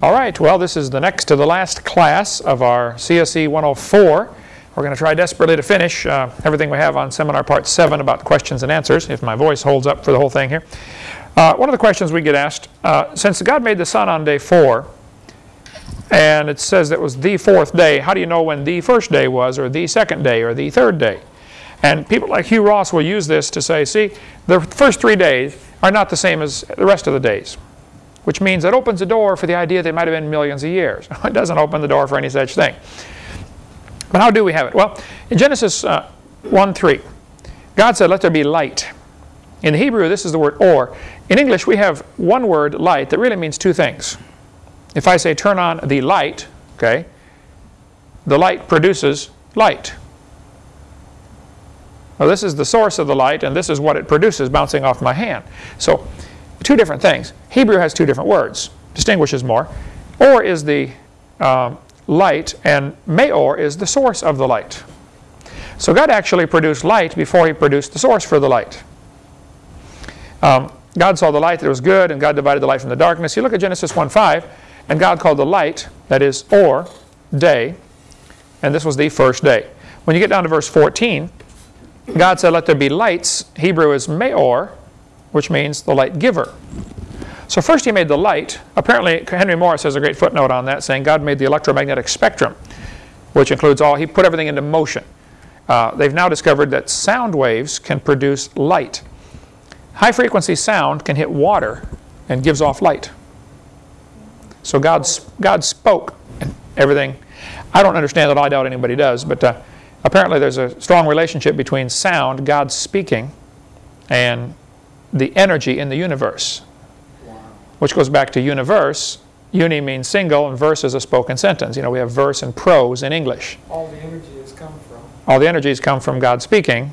All right, well, this is the next to the last class of our CSE 104. We're going to try desperately to finish uh, everything we have on seminar part 7 about questions and answers, if my voice holds up for the whole thing here. Uh, one of the questions we get asked, uh, since God made the sun on day 4, and it says it was the fourth day, how do you know when the first day was, or the second day, or the third day? And people like Hugh Ross will use this to say, see, the first three days are not the same as the rest of the days which means it opens the door for the idea that it might have been millions of years. it doesn't open the door for any such thing. But how do we have it? Well, in Genesis uh, 1 3, God said, Let there be light. In Hebrew, this is the word or. In English, we have one word, light, that really means two things. If I say turn on the light, okay, the light produces light. Well, this is the source of the light, and this is what it produces bouncing off my hand. So two different things. Hebrew has two different words, distinguishes more. Or is the um, light, and Meor is the source of the light. So God actually produced light before he produced the source for the light. Um, God saw the light that was good, and God divided the light from the darkness. You look at Genesis 1.5, and God called the light, that is, or, day, and this was the first day. When you get down to verse 14, God said, let there be lights. Hebrew is Meor, which means the light giver. So first he made the light. Apparently Henry Morris has a great footnote on that saying God made the electromagnetic spectrum, which includes all, he put everything into motion. Uh, they've now discovered that sound waves can produce light. High frequency sound can hit water and gives off light. So God, God spoke and everything. I don't understand that. I doubt anybody does, but uh, apparently there's a strong relationship between sound, God speaking, and the energy in the universe, wow. which goes back to universe. Uni means single, and verse is a spoken sentence. You know, we have verse and prose in English. All the energy has come from. All the energies come from God speaking.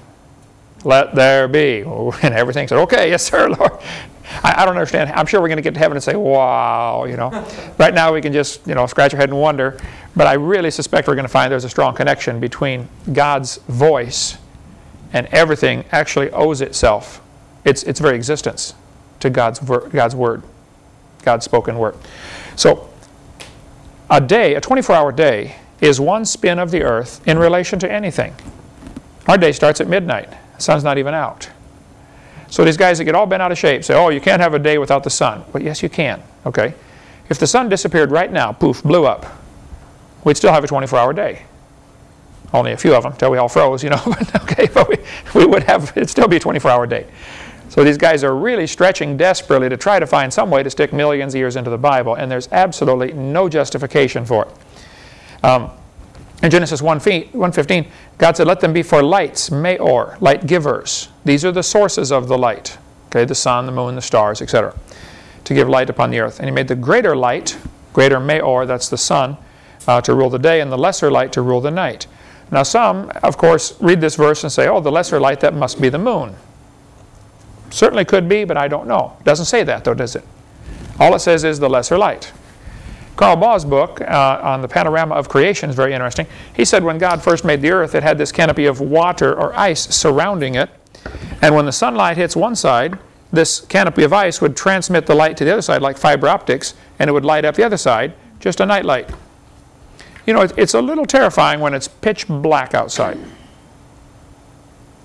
Let there be. And everything said, okay, yes, sir, Lord. I, I don't understand. I'm sure we're going to get to heaven and say, wow, you know. right now we can just, you know, scratch our head and wonder. But I really suspect we're going to find there's a strong connection between God's voice and everything actually owes itself its, its very existence to God's, God's Word, God's spoken Word. So a day, a 24-hour day, is one spin of the earth in relation to anything. Our day starts at midnight. The sun's not even out. So these guys that get all bent out of shape say, oh, you can't have a day without the sun. But yes, you can. Okay. If the sun disappeared right now, poof, blew up, we'd still have a 24-hour day. Only a few of them until we all froze, you know. okay, but we, we would have, it'd still be a 24-hour day. So these guys are really stretching desperately to try to find some way to stick millions of years into the Bible, and there's absolutely no justification for it. Um, in Genesis 1.15, God said, let them be for lights, meor, light givers. These are the sources of the light, okay, the sun, the moon, the stars, etc., to give light upon the earth. And he made the greater light, greater meor, that's the sun, uh, to rule the day, and the lesser light to rule the night. Now some, of course, read this verse and say, oh, the lesser light, that must be the moon. Certainly could be, but I don't know. Doesn't say that, though, does it? All it says is the lesser light. Carl Baugh's book uh, on the panorama of creation is very interesting. He said when God first made the earth, it had this canopy of water or ice surrounding it. And when the sunlight hits one side, this canopy of ice would transmit the light to the other side like fiber optics, and it would light up the other side, just a night light. You know, it's a little terrifying when it's pitch black outside.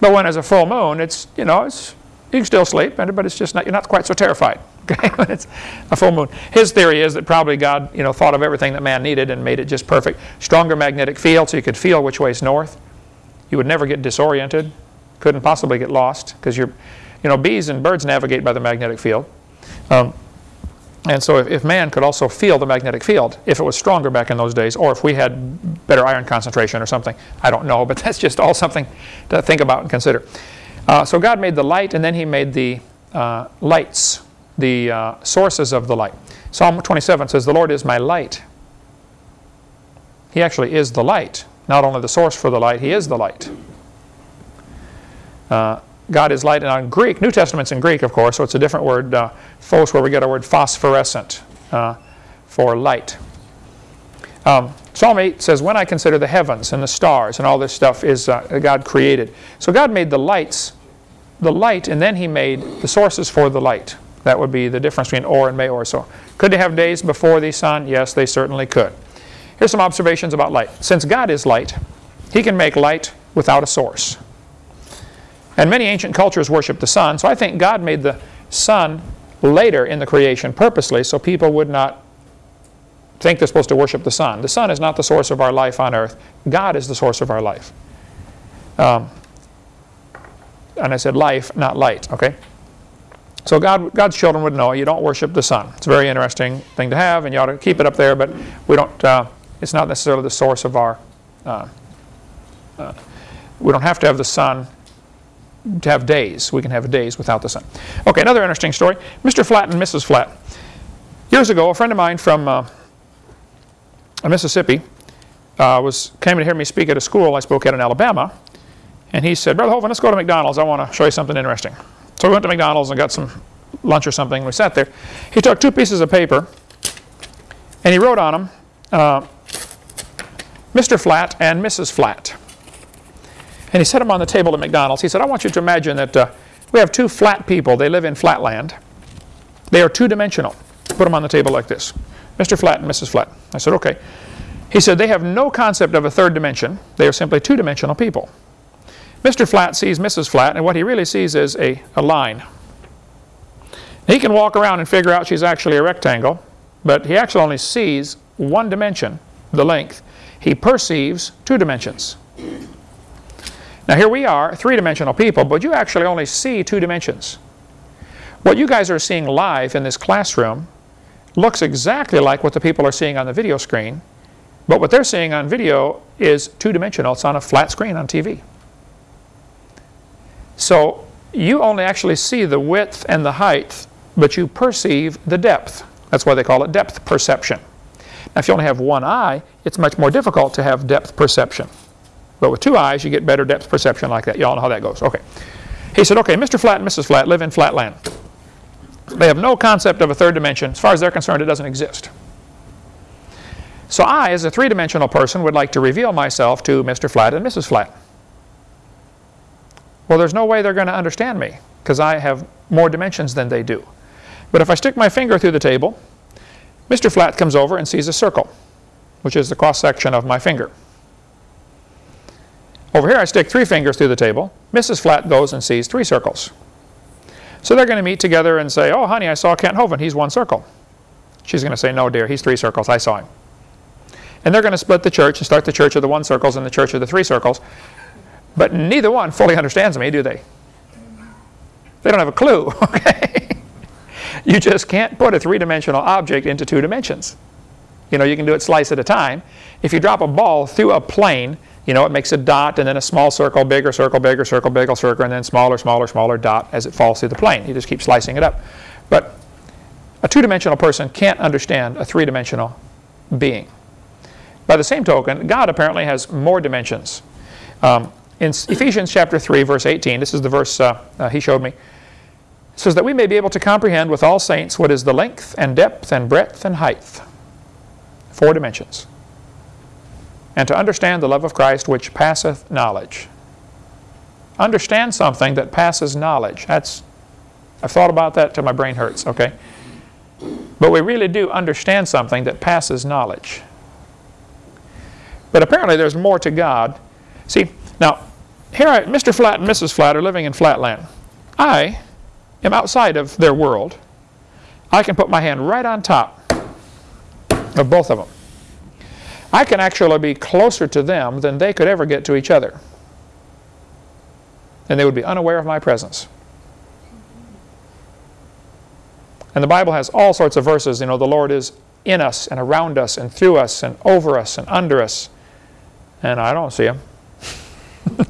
But when it's a full moon, it's, you know, it's you can still sleep, but it's just not, you're not quite so terrified okay, it's a full moon. His theory is that probably God you know, thought of everything that man needed and made it just perfect. Stronger magnetic field so you could feel which way is north. You would never get disoriented, couldn't possibly get lost because you're, you know, bees and birds navigate by the magnetic field. Um, and so if, if, man could also feel the magnetic field, if it was stronger back in those days, or if we had better iron concentration or something, I don't know, but that's just all something to think about and consider. Uh, so God made the light and then he made the uh, lights, the uh, sources of the light. Psalm 27 says, the Lord is my light. He actually is the light. Not only the source for the light, he is the light. Uh, God is light. And on Greek, New Testament's in Greek, of course, so it's a different word, uh, phos, where we get our word phosphorescent uh, for light. Um, Psalm 8 says, when I consider the heavens and the stars and all this stuff is uh, God created. So God made the lights, the light, and then he made the sources for the light. That would be the difference between or and may or. So could they have days before the sun? Yes, they certainly could. Here's some observations about light. Since God is light, he can make light without a source. And many ancient cultures worship the sun, so I think God made the sun later in the creation purposely so people would not think they're supposed to worship the sun. The sun is not the source of our life on earth. God is the source of our life. Um, and I said life, not light, okay? So God, God's children would know you don't worship the sun. It's a very interesting thing to have, and you ought to keep it up there, but we don't, uh, it's not necessarily the source of our, uh, uh, we don't have to have the sun to have days. We can have days without the sun. Okay, another interesting story. Mr. Flat and Mrs. Flat. Years ago, a friend of mine from uh, Mississippi uh, was came to hear me speak at a school I spoke at in Alabama, and he said, Brother Hovind, let's go to McDonald's. I want to show you something interesting. So we went to McDonald's and got some lunch or something. We sat there. He took two pieces of paper, and he wrote on them, uh, Mr. Flat and Mrs. Flat. And he set them on the table at McDonald's. He said, I want you to imagine that uh, we have two flat people. They live in flatland. They are two-dimensional. Put them on the table like this. Mr. Flat and Mrs. Flat. I said, okay. He said, they have no concept of a third dimension. They are simply two-dimensional people. Mr. Flat sees Mrs. Flat, and what he really sees is a, a line. He can walk around and figure out she's actually a rectangle, but he actually only sees one dimension, the length. He perceives two dimensions. Now here we are, three-dimensional people, but you actually only see two dimensions. What you guys are seeing live in this classroom looks exactly like what the people are seeing on the video screen, but what they're seeing on video is two-dimensional. It's on a flat screen on TV. So you only actually see the width and the height, but you perceive the depth. That's why they call it depth perception. Now if you only have one eye, it's much more difficult to have depth perception. But with two eyes, you get better depth perception like that. You all know how that goes. Okay. He said, okay, Mr. Flat and Mrs. Flat live in flatland. They have no concept of a third dimension. As far as they're concerned, it doesn't exist. So I, as a three-dimensional person, would like to reveal myself to Mr. Flat and Mrs. Flat. Well, there's no way they're going to understand me because I have more dimensions than they do. But if I stick my finger through the table, Mr. Flat comes over and sees a circle, which is the cross-section of my finger. Over here I stick three fingers through the table. Mrs. Flat goes and sees three circles. So they're going to meet together and say, oh honey, I saw Kent Hovind, he's one circle. She's going to say, no dear, he's three circles, I saw him. And they're going to split the church and start the church of the one circles and the church of the three circles. But neither one fully understands me, do they? They don't have a clue, okay? you just can't put a three-dimensional object into two dimensions. You know, you can do it slice at a time. If you drop a ball through a plane, you know, it makes a dot and then a small circle, bigger circle, bigger circle, bigger circle, and then smaller, smaller, smaller dot as it falls through the plane. You just keep slicing it up. But a two-dimensional person can't understand a three-dimensional being. By the same token, God apparently has more dimensions. Um, in Ephesians chapter 3, verse 18, this is the verse uh, uh, he showed me, says that we may be able to comprehend with all saints what is the length and depth and breadth and height. Four dimensions. And to understand the love of Christ which passeth knowledge. Understand something that passes knowledge. That's, I've thought about that till my brain hurts, okay? But we really do understand something that passes knowledge. But apparently there's more to God. See, now, here I, Mr. Flat and Mrs. Flat are living in Flatland. I am outside of their world. I can put my hand right on top of both of them. I can actually be closer to them than they could ever get to each other. And they would be unaware of my presence. And the Bible has all sorts of verses. You know, the Lord is in us and around us and through us and over us and under us. And I don't see him.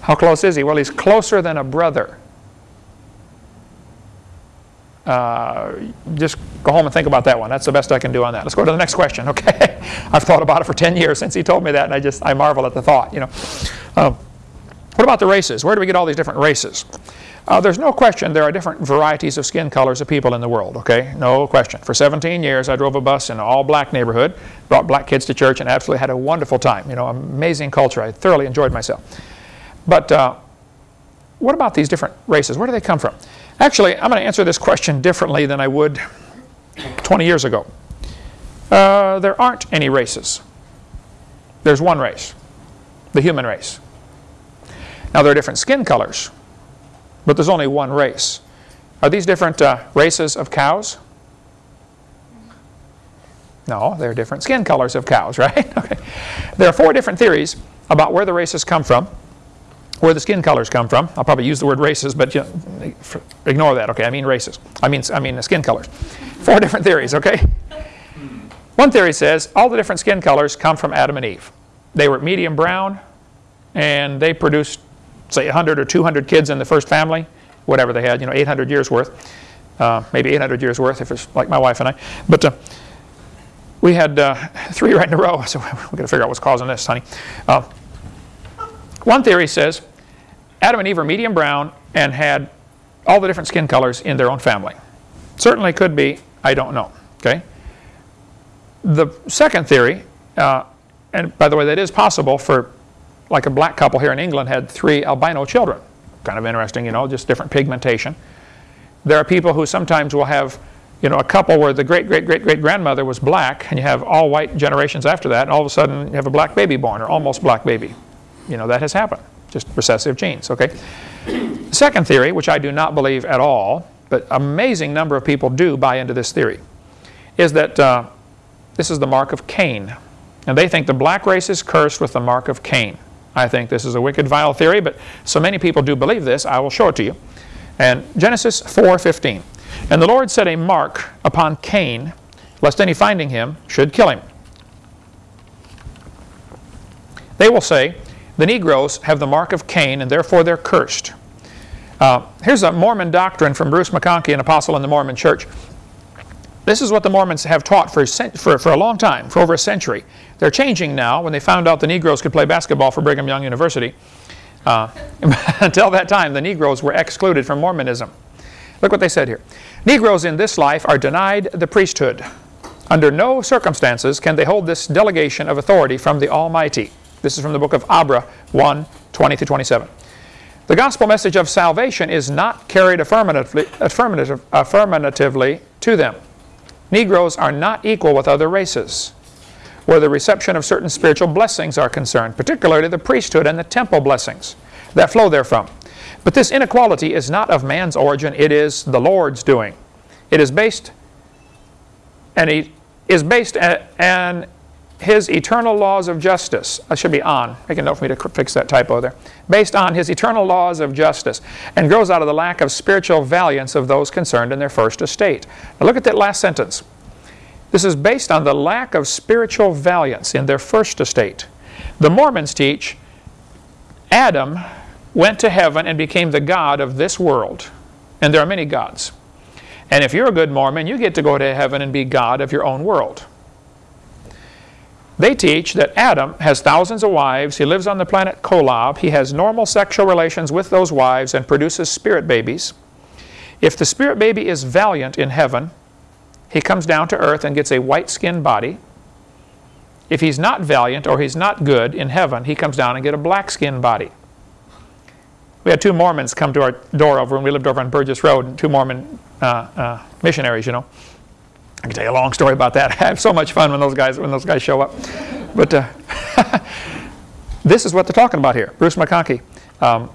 How close is he? Well, he's closer than a brother. Uh, just go home and think about that one. That's the best I can do on that. Let's go to the next question, okay? I've thought about it for 10 years since he told me that, and I just, I marvel at the thought, you know. Uh, what about the races? Where do we get all these different races? Uh, there's no question there are different varieties of skin colors of people in the world, okay? No question. For 17 years, I drove a bus in an all-black neighborhood, brought black kids to church, and absolutely had a wonderful time. You know, amazing culture. I thoroughly enjoyed myself. But uh, what about these different races? Where do they come from? Actually, I'm going to answer this question differently than I would 20 years ago. Uh, there aren't any races. There's one race, the human race. Now, there are different skin colors, but there's only one race. Are these different uh, races of cows? No, they're different skin colors of cows, right? okay. There are four different theories about where the races come from, where the skin colors come from. I'll probably use the word races, but you know, ignore that, okay? I mean races. I mean, I mean the skin colors. Four different theories, okay? One theory says all the different skin colors come from Adam and Eve. They were medium brown, and they produced, say, 100 or 200 kids in the first family, whatever they had, you know, 800 years worth. Uh, maybe 800 years worth if it's like my wife and I. But uh, we had uh, three right in a row, so we've got to figure out what's causing this, honey. One theory says Adam and Eve are medium brown and had all the different skin colors in their own family. Certainly could be, I don't know. Okay. The second theory, uh, and by the way, that is possible for, like a black couple here in England had three albino children. Kind of interesting, you know, just different pigmentation. There are people who sometimes will have you know, a couple where the great, great, great, great grandmother was black, and you have all white generations after that, and all of a sudden you have a black baby born, or almost black baby. You know, that has happened, just recessive genes, okay? Second theory, which I do not believe at all, but amazing number of people do buy into this theory, is that uh, this is the mark of Cain. And they think the black race is cursed with the mark of Cain. I think this is a wicked, vile theory, but so many people do believe this, I will show it to you. And Genesis 4.15. And the Lord set a mark upon Cain, lest any finding him should kill him. They will say, the Negroes have the mark of Cain, and therefore they're cursed. Uh, here's a Mormon doctrine from Bruce McConkie, an apostle in the Mormon church. This is what the Mormons have taught for, for, for a long time, for over a century. They're changing now when they found out the Negroes could play basketball for Brigham Young University. Uh, until that time, the Negroes were excluded from Mormonism. Look what they said here. Negroes in this life are denied the priesthood. Under no circumstances can they hold this delegation of authority from the Almighty. This is from the book of Abra 1, 20 to 27. The gospel message of salvation is not carried affirmatively, affirmative, affirmatively to them. Negroes are not equal with other races where the reception of certain spiritual blessings are concerned, particularly the priesthood and the temple blessings that flow therefrom. But this inequality is not of man's origin, it is the Lord's doing. It is based and he is based on his eternal laws of justice. I should be on. Make a note for me to fix that typo there. Based on his eternal laws of justice and grows out of the lack of spiritual valiance of those concerned in their first estate. Now look at that last sentence. This is based on the lack of spiritual valiance in their first estate. The Mormons teach Adam went to heaven and became the God of this world. And there are many gods. And if you're a good Mormon, you get to go to heaven and be God of your own world. They teach that Adam has thousands of wives. He lives on the planet Kolob. He has normal sexual relations with those wives and produces spirit babies. If the spirit baby is valiant in heaven, he comes down to earth and gets a white-skinned body. If he's not valiant or he's not good in heaven, he comes down and get a black-skinned body. We had two Mormons come to our door over when we lived over on Burgess Road, two Mormon uh, uh, missionaries, you know. I can tell you a long story about that. I have so much fun when those guys when those guys show up. But uh, this is what they're talking about here. Bruce McConkie. Um,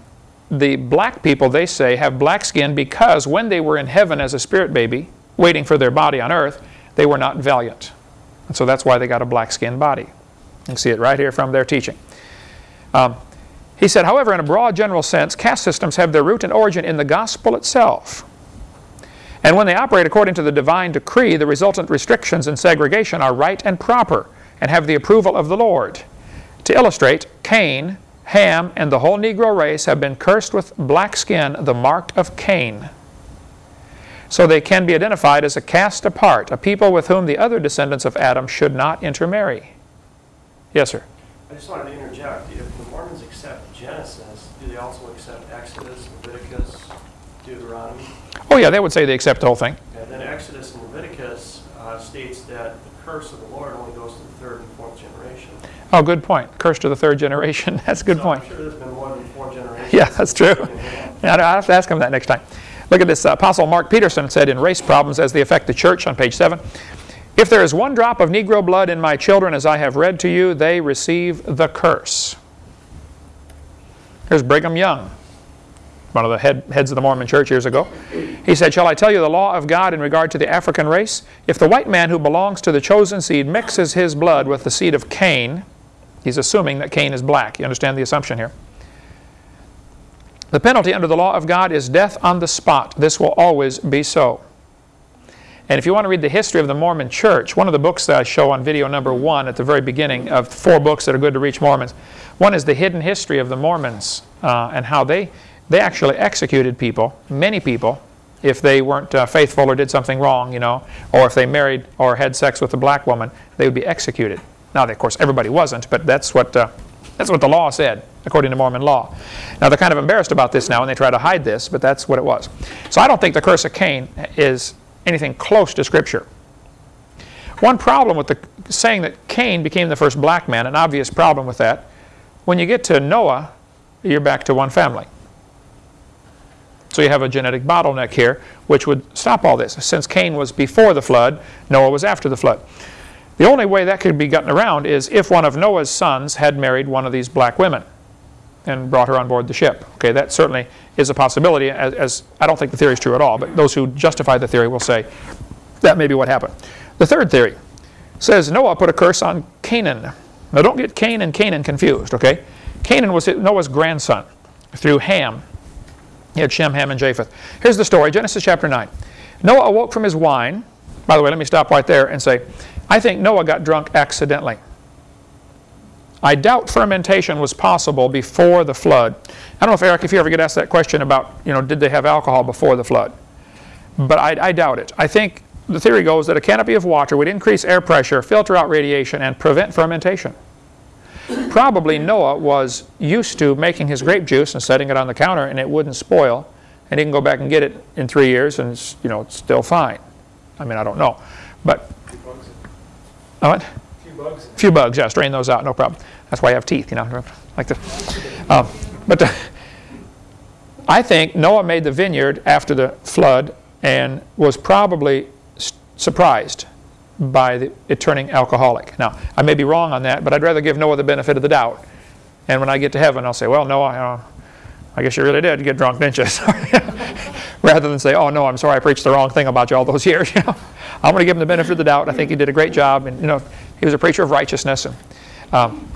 the black people, they say, have black skin because when they were in heaven as a spirit baby, waiting for their body on earth, they were not valiant. And so that's why they got a black skinned body. You can see it right here from their teaching. Um, he said, however, in a broad general sense, caste systems have their root and origin in the gospel itself. And when they operate according to the divine decree, the resultant restrictions and segregation are right and proper and have the approval of the Lord. To illustrate, Cain, Ham, and the whole Negro race have been cursed with black skin, the mark of Cain. So they can be identified as a caste apart, a people with whom the other descendants of Adam should not intermarry. Yes, sir? I just wanted to interject. If the Mormons accept Genesis, do they also accept Exodus, Leviticus, Deuteronomy? Oh yeah, they would say they accept the whole thing. And then Exodus and Leviticus uh, states that the curse of the Lord only goes to the third and fourth generation. Oh, good point. Curse to the third generation. That's a good so point. I'm sure there's been more than four generations. Yeah, that's true. Yeah, I'll have to ask him that next time. Look at this. Uh, Apostle Mark Petersen said in Race Problems as They Affect the Church on page 7. If there is one drop of Negro blood in my children, as I have read to you, they receive the curse. Here's Brigham Young, one of the head, heads of the Mormon church years ago. He said, Shall I tell you the law of God in regard to the African race? If the white man who belongs to the chosen seed mixes his blood with the seed of Cain, he's assuming that Cain is black. You understand the assumption here? The penalty under the law of God is death on the spot. This will always be so. And if you want to read the history of the Mormon church, one of the books that I show on video number one at the very beginning of four books that are good to reach Mormons, one is the hidden history of the Mormons uh, and how they, they actually executed people, many people, if they weren't uh, faithful or did something wrong, you know, or if they married or had sex with a black woman, they would be executed. Now, of course, everybody wasn't, but that's what, uh, that's what the law said, according to Mormon law. Now, they're kind of embarrassed about this now, and they try to hide this, but that's what it was. So I don't think the curse of Cain is anything close to Scripture. One problem with the saying that Cain became the first black man, an obvious problem with that, when you get to Noah, you're back to one family. So you have a genetic bottleneck here, which would stop all this. Since Cain was before the flood, Noah was after the flood. The only way that could be gotten around is if one of Noah's sons had married one of these black women and brought her on board the ship. Okay, that certainly is a possibility, as, as I don't think the theory is true at all, but those who justify the theory will say that may be what happened. The third theory says Noah put a curse on Canaan. Now don't get Cain and Canaan confused, okay? Canaan was Noah's grandson through Ham. He had Shem, Ham, and Japheth. Here's the story, Genesis chapter 9. Noah awoke from his wine. By the way, let me stop right there and say, I think Noah got drunk accidentally. I doubt fermentation was possible before the flood. I don't know if Eric, if you ever get asked that question about, you know, did they have alcohol before the flood? But I, I doubt it. I think the theory goes that a canopy of water would increase air pressure, filter out radiation, and prevent fermentation. Probably Noah was used to making his grape juice and setting it on the counter and it wouldn't spoil. And he can go back and get it in three years and it's, you know, it's still fine. I mean, I don't know. But, what? few bugs. A few bugs, yeah, strain those out, no problem. That's why I have teeth, you know, like this. Um, but the, I think Noah made the vineyard after the flood and was probably surprised by the, it turning alcoholic. Now, I may be wrong on that, but I'd rather give Noah the benefit of the doubt. And when I get to heaven, I'll say, well, Noah, uh, I guess you really did get drunk, didn't you? Rather than say, oh, no, I'm sorry I preached the wrong thing about you all those years. I'm going to give him the benefit of the doubt. I think he did a great job. And, you know, he was a preacher of righteousness. And, um,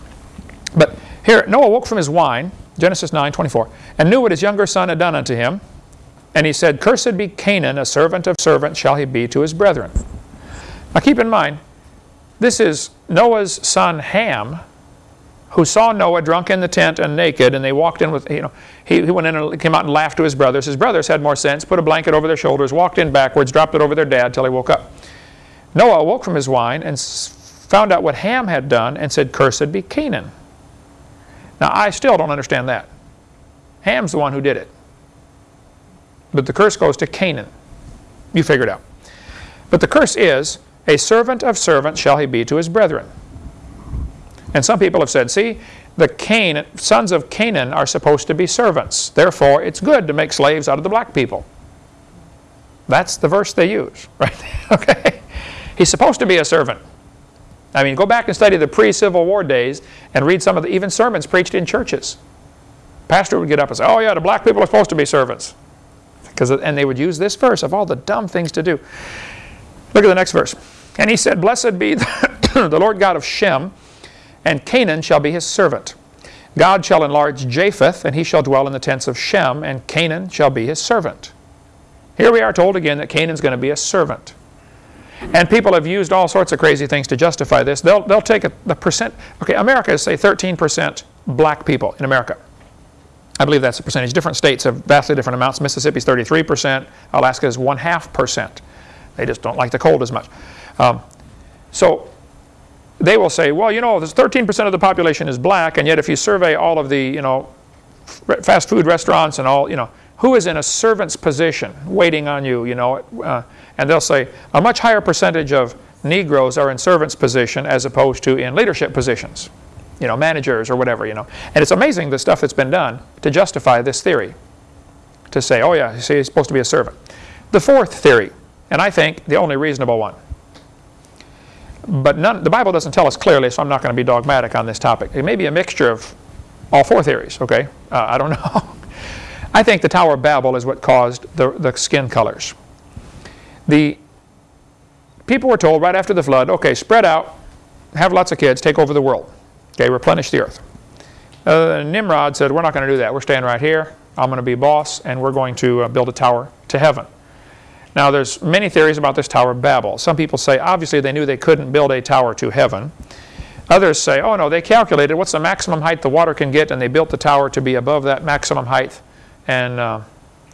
but here, Noah woke from his wine, Genesis 9, 24, and knew what his younger son had done unto him. And he said, Cursed be Canaan, a servant of servants shall he be to his brethren. Now keep in mind, this is Noah's son Ham, who saw Noah drunk in the tent and naked, and they walked in with, you know, he, he went in and came out and laughed to his brothers. His brothers had more sense, put a blanket over their shoulders, walked in backwards, dropped it over their dad till he woke up. Noah awoke from his wine and found out what Ham had done and said, Cursed be Canaan. Now, I still don't understand that. Ham's the one who did it. But the curse goes to Canaan. You figure it out. But the curse is, a servant of servants shall he be to his brethren. And some people have said, see, the Cain, sons of Canaan are supposed to be servants. Therefore, it's good to make slaves out of the black people. That's the verse they use, right? okay. He's supposed to be a servant. I mean, go back and study the pre-Civil War days and read some of the even sermons preached in churches. Pastor would get up and say, oh yeah, the black people are supposed to be servants. Because, and they would use this verse of all the dumb things to do. Look at the next verse. And he said, Blessed be the, Lord God of Shem, and Canaan shall be his servant. God shall enlarge Japheth, and he shall dwell in the tents of Shem, and Canaan shall be his servant. Here we are told again that Canaan's going to be a servant. And people have used all sorts of crazy things to justify this. They'll, they'll take a, the percent. Okay, America is, say, 13% black people in America. I believe that's the percentage. Different states have vastly different amounts. Mississippi's 33%. Alaska is one half percent. They just don't like the cold as much. Um, so they will say, well, you know, 13% of the population is black, and yet if you survey all of the, you know, fast food restaurants and all, you know, who is in a servant's position waiting on you, you know, uh, and they'll say a much higher percentage of Negroes are in servant's position as opposed to in leadership positions, you know, managers or whatever, you know. And it's amazing the stuff that's been done to justify this theory. to say, oh yeah, see, he's supposed to be a servant. The fourth theory, and I think the only reasonable one, but none, the Bible doesn't tell us clearly, so I'm not going to be dogmatic on this topic. It may be a mixture of all four theories, okay? Uh, I don't know. I think the Tower of Babel is what caused the, the skin colors. The people were told right after the flood, okay, spread out, have lots of kids, take over the world. Okay, replenish the earth. Uh, Nimrod said, we're not going to do that. We're staying right here. I'm going to be boss, and we're going to uh, build a tower to heaven. Now, there's many theories about this Tower of Babel. Some people say, obviously, they knew they couldn't build a tower to heaven. Others say, oh, no, they calculated what's the maximum height the water can get, and they built the tower to be above that maximum height, and uh,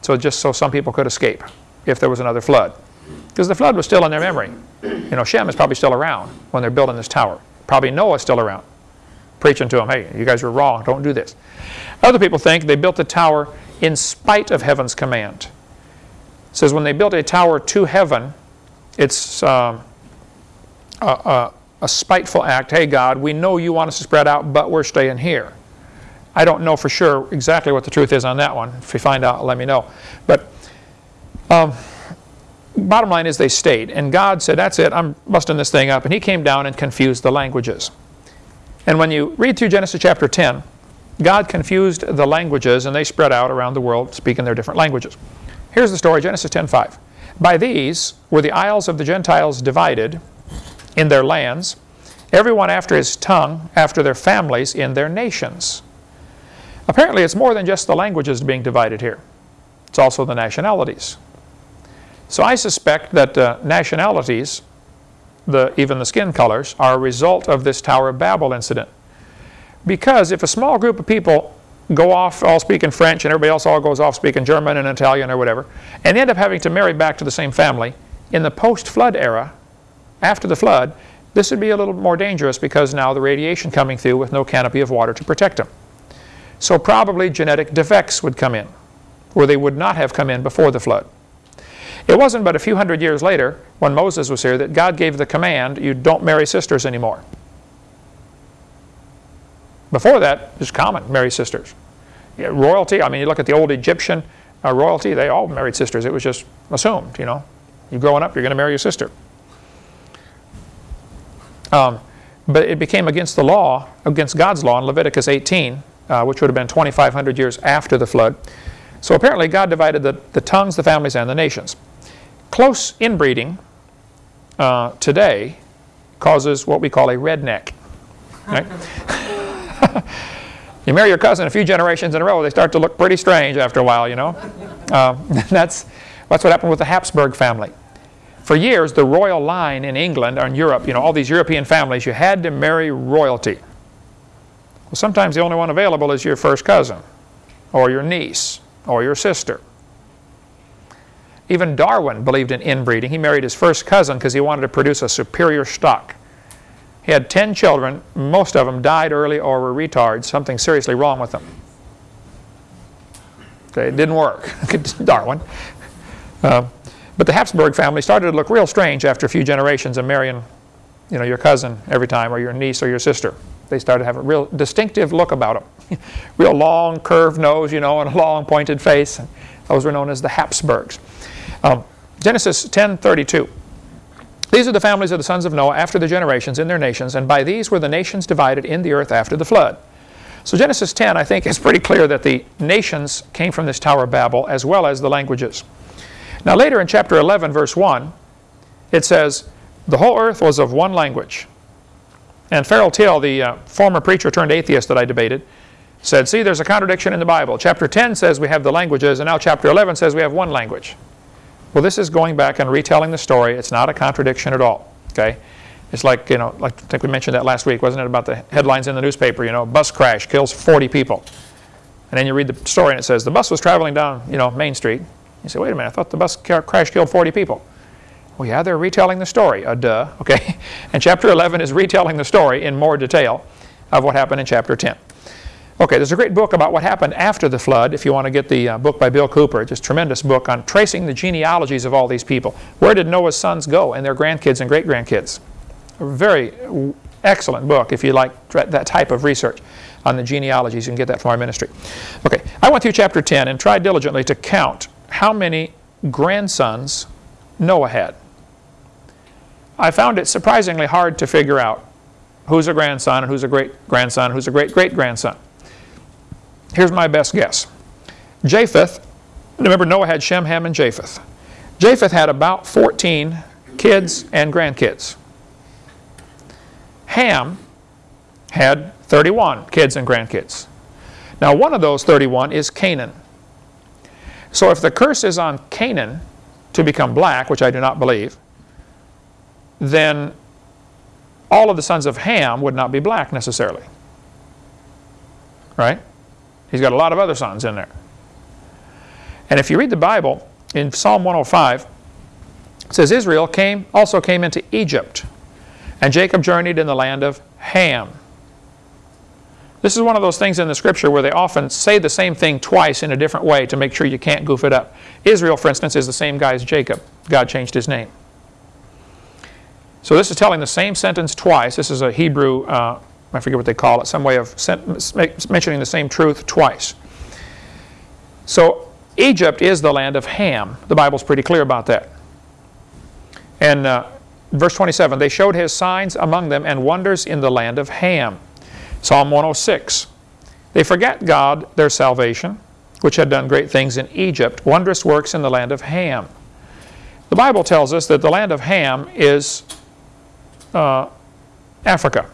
so just so some people could escape if there was another flood. Because the flood was still in their memory. You know, Shem is probably still around when they're building this tower. Probably Noah's still around, preaching to them, hey, you guys were wrong, don't do this. Other people think they built the tower in spite of heaven's command. It says when they built a tower to heaven, it's um, a, a, a spiteful act. Hey, God, we know you want us to spread out, but we're staying here. I don't know for sure exactly what the truth is on that one. If you find out, let me know. But um, bottom line is they stayed. And God said, that's it, I'm busting this thing up. And he came down and confused the languages. And when you read through Genesis chapter 10, God confused the languages and they spread out around the world speaking their different languages. Here's the story, Genesis 10.5. By these were the isles of the Gentiles divided in their lands, everyone after his tongue, after their families, in their nations. Apparently it's more than just the languages being divided here. It's also the nationalities. So I suspect that uh, nationalities, the, even the skin colors, are a result of this Tower of Babel incident. Because if a small group of people go off all speaking French and everybody else all goes off speaking German and Italian or whatever, and end up having to marry back to the same family, in the post-flood era, after the flood, this would be a little more dangerous because now the radiation coming through with no canopy of water to protect them. So probably genetic defects would come in, where they would not have come in before the flood. It wasn't but a few hundred years later, when Moses was here, that God gave the command, you don't marry sisters anymore. Before that, it was common, marry sisters. Yeah, royalty, I mean, you look at the old Egyptian uh, royalty, they all married sisters. It was just assumed, you know. You're growing up, you're going to marry your sister. Um, but it became against the law, against God's law in Leviticus 18, uh, which would have been 2,500 years after the flood. So apparently God divided the, the tongues, the families, and the nations. Close inbreeding uh, today causes what we call a redneck. Right? you marry your cousin a few generations in a row, they start to look pretty strange after a while, you know. Uh, that's, that's what happened with the Habsburg family. For years, the royal line in England or in Europe, you know, all these European families, you had to marry royalty. Well, sometimes the only one available is your first cousin or your niece or your sister. Even Darwin believed in inbreeding. He married his first cousin because he wanted to produce a superior stock. He had 10 children. Most of them died early or were retards, something seriously wrong with them. Okay, it didn't work, Darwin. Uh, but the Habsburg family started to look real strange after a few generations of marrying you know, your cousin every time or your niece or your sister. They started to have a real distinctive look about them. real long curved nose, you know, and a long pointed face. Those were known as the Habsburgs. Um, Genesis 10:32. These are the families of the sons of Noah after the generations in their nations, and by these were the nations divided in the earth after the flood. So Genesis 10, I think, is pretty clear that the nations came from this Tower of Babel as well as the languages. Now later in chapter 11, verse 1, it says, the whole earth was of one language. And Farrell Till, the uh, former preacher turned atheist that I debated, said, see, there's a contradiction in the Bible. Chapter 10 says we have the languages, and now chapter 11 says we have one language. Well, this is going back and retelling the story. It's not a contradiction at all, okay? It's like, you know, like I think we mentioned that last week, wasn't it, about the headlines in the newspaper, you know, bus crash kills 40 people. And then you read the story and it says the bus was traveling down, you know, Main Street. You say, wait a minute, I thought the bus crash killed 40 people. Well, yeah, they're retelling the story, uh, duh, okay? And chapter 11 is retelling the story in more detail of what happened in chapter 10. Okay, there's a great book about what happened after the flood, if you want to get the uh, book by Bill Cooper. just tremendous book on tracing the genealogies of all these people. Where did Noah's sons go and their grandkids and great-grandkids? A very excellent book if you like that type of research. on the genealogies. You can get that from our ministry. Okay, I went through chapter 10 and tried diligently to count how many grandsons Noah had. I found it surprisingly hard to figure out who's a grandson and who's a great-grandson, who's a great-great-grandson. Here's my best guess. Japheth, remember Noah had Shem, Ham, and Japheth. Japheth had about 14 kids and grandkids. Ham had 31 kids and grandkids. Now one of those 31 is Canaan. So if the curse is on Canaan to become black, which I do not believe, then all of the sons of Ham would not be black necessarily. Right? He's got a lot of other sons in there. And if you read the Bible, in Psalm 105, it says Israel came also came into Egypt, and Jacob journeyed in the land of Ham. This is one of those things in the scripture where they often say the same thing twice in a different way to make sure you can't goof it up. Israel, for instance, is the same guy as Jacob. God changed his name. So this is telling the same sentence twice. This is a Hebrew, uh, I forget what they call it, some way of mentioning the same truth twice. So Egypt is the land of Ham. The Bible's pretty clear about that. And uh, verse 27, they showed his signs among them and wonders in the land of Ham. Psalm 106, they forget God, their salvation, which had done great things in Egypt, wondrous works in the land of Ham. The Bible tells us that the land of Ham is uh, Africa.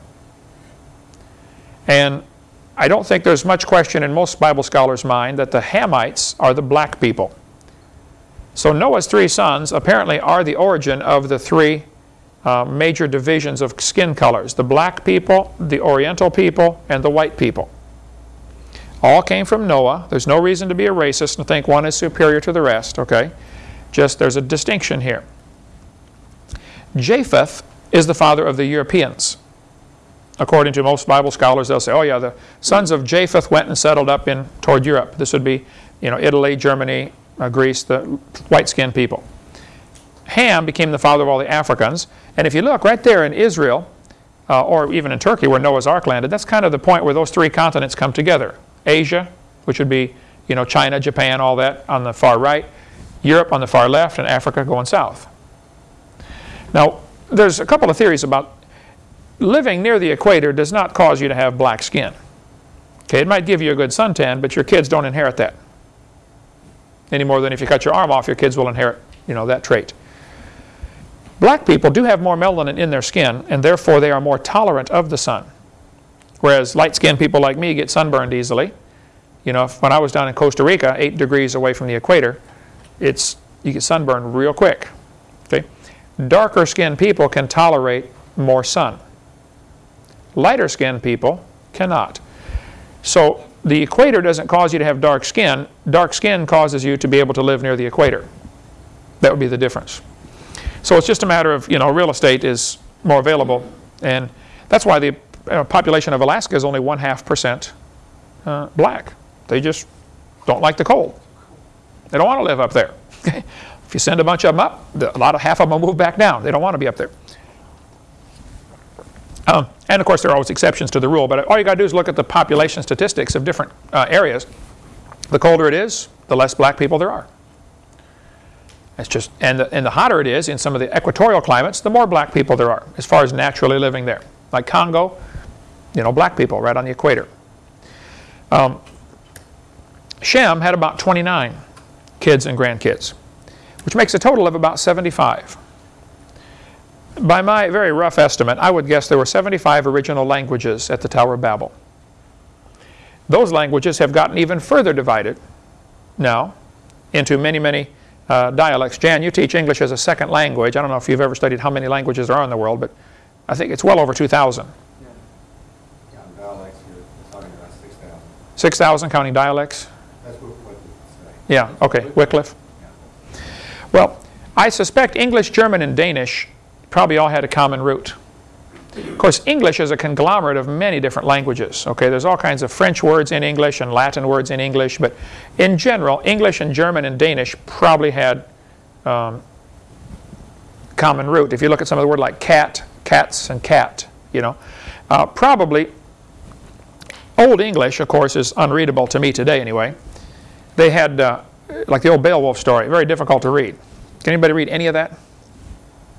And I don't think there's much question in most Bible scholars' mind that the Hamites are the black people. So Noah's three sons apparently are the origin of the three uh, major divisions of skin colors. The black people, the oriental people, and the white people. All came from Noah. There's no reason to be a racist and think one is superior to the rest, okay? Just there's a distinction here. Japheth is the father of the Europeans. According to most Bible scholars, they'll say, oh yeah, the sons of Japheth went and settled up in toward Europe. This would be, you know, Italy, Germany, uh, Greece, the white-skinned people. Ham became the father of all the Africans. And if you look right there in Israel, uh, or even in Turkey where Noah's Ark landed, that's kind of the point where those three continents come together. Asia, which would be, you know, China, Japan, all that on the far right, Europe on the far left, and Africa going south. Now, there's a couple of theories about living near the equator does not cause you to have black skin. Okay, it might give you a good suntan, but your kids don't inherit that. Any more than if you cut your arm off, your kids will inherit, you know, that trait. Black people do have more melanin in their skin, and therefore they are more tolerant of the sun. Whereas light-skinned people like me get sunburned easily. You know, when I was down in Costa Rica, eight degrees away from the equator, it's you get sunburned real quick. Okay, darker skinned people can tolerate more sun. Lighter skinned people cannot. So the equator doesn't cause you to have dark skin. Dark skin causes you to be able to live near the equator. That would be the difference. So it's just a matter of, you know, real estate is more available. And that's why the population of Alaska is only one half percent uh, black. They just don't like the cold. They don't want to live up there. if you send a bunch of them up, a lot of half of them will move back down. They don't want to be up there. Um, and of course, there are always exceptions to the rule, but all you got to do is look at the population statistics of different uh, areas. The colder it is, the less black people there are. It's just, and the, and the hotter it is in some of the equatorial climates, the more black people there are, as far as naturally living there. Like Congo, you know, black people right on the equator. Um, Shem had about 29 kids and grandkids, which makes a total of about 75 by my very rough estimate, I would guess there were 75 original languages at the Tower of Babel. Those languages have gotten even further divided now into many, many uh, dialects. Jan, you teach English as a second language. I don't know if you've ever studied how many languages there are in the world, but I think it's well over 2,000. Yeah, dialects, you're talking about 6,000. 6,000 counting dialects? That's what Wycliffe. Yeah, okay, Wycliffe. Yeah. Well, I suspect English, German, and Danish probably all had a common root. Of course, English is a conglomerate of many different languages. Okay, there's all kinds of French words in English and Latin words in English, but in general, English and German and Danish probably had um, common root. If you look at some of the word like cat, cats, and cat, you know, uh, probably Old English, of course, is unreadable to me today anyway. They had, uh, like the old Beowulf story, very difficult to read. Can anybody read any of that?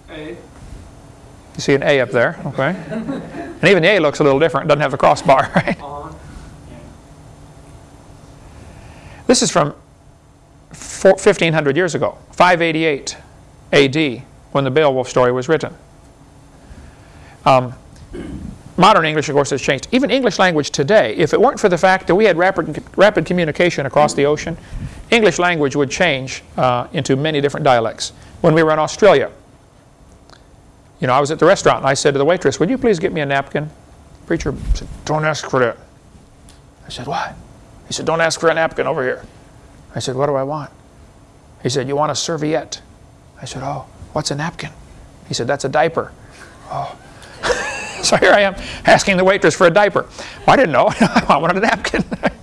A. You see an A up there, okay? And even the A looks a little different, doesn't have the crossbar, right? This is from four- 1500 years ago, 588 AD, when the Beowulf story was written. Um, modern English, of course, has changed. Even English language today, if it weren't for the fact that we had rapid, rapid communication across the ocean, English language would change uh, into many different dialects. When we were in Australia, you know, I was at the restaurant and I said to the waitress, would you please get me a napkin? Preacher said, don't ask for that. I said, why? He said, don't ask for a napkin over here. I said, what do I want? He said, you want a serviette? I said, oh, what's a napkin? He said, that's a diaper. Oh. so here I am asking the waitress for a diaper. Well, I didn't know. I wanted a napkin.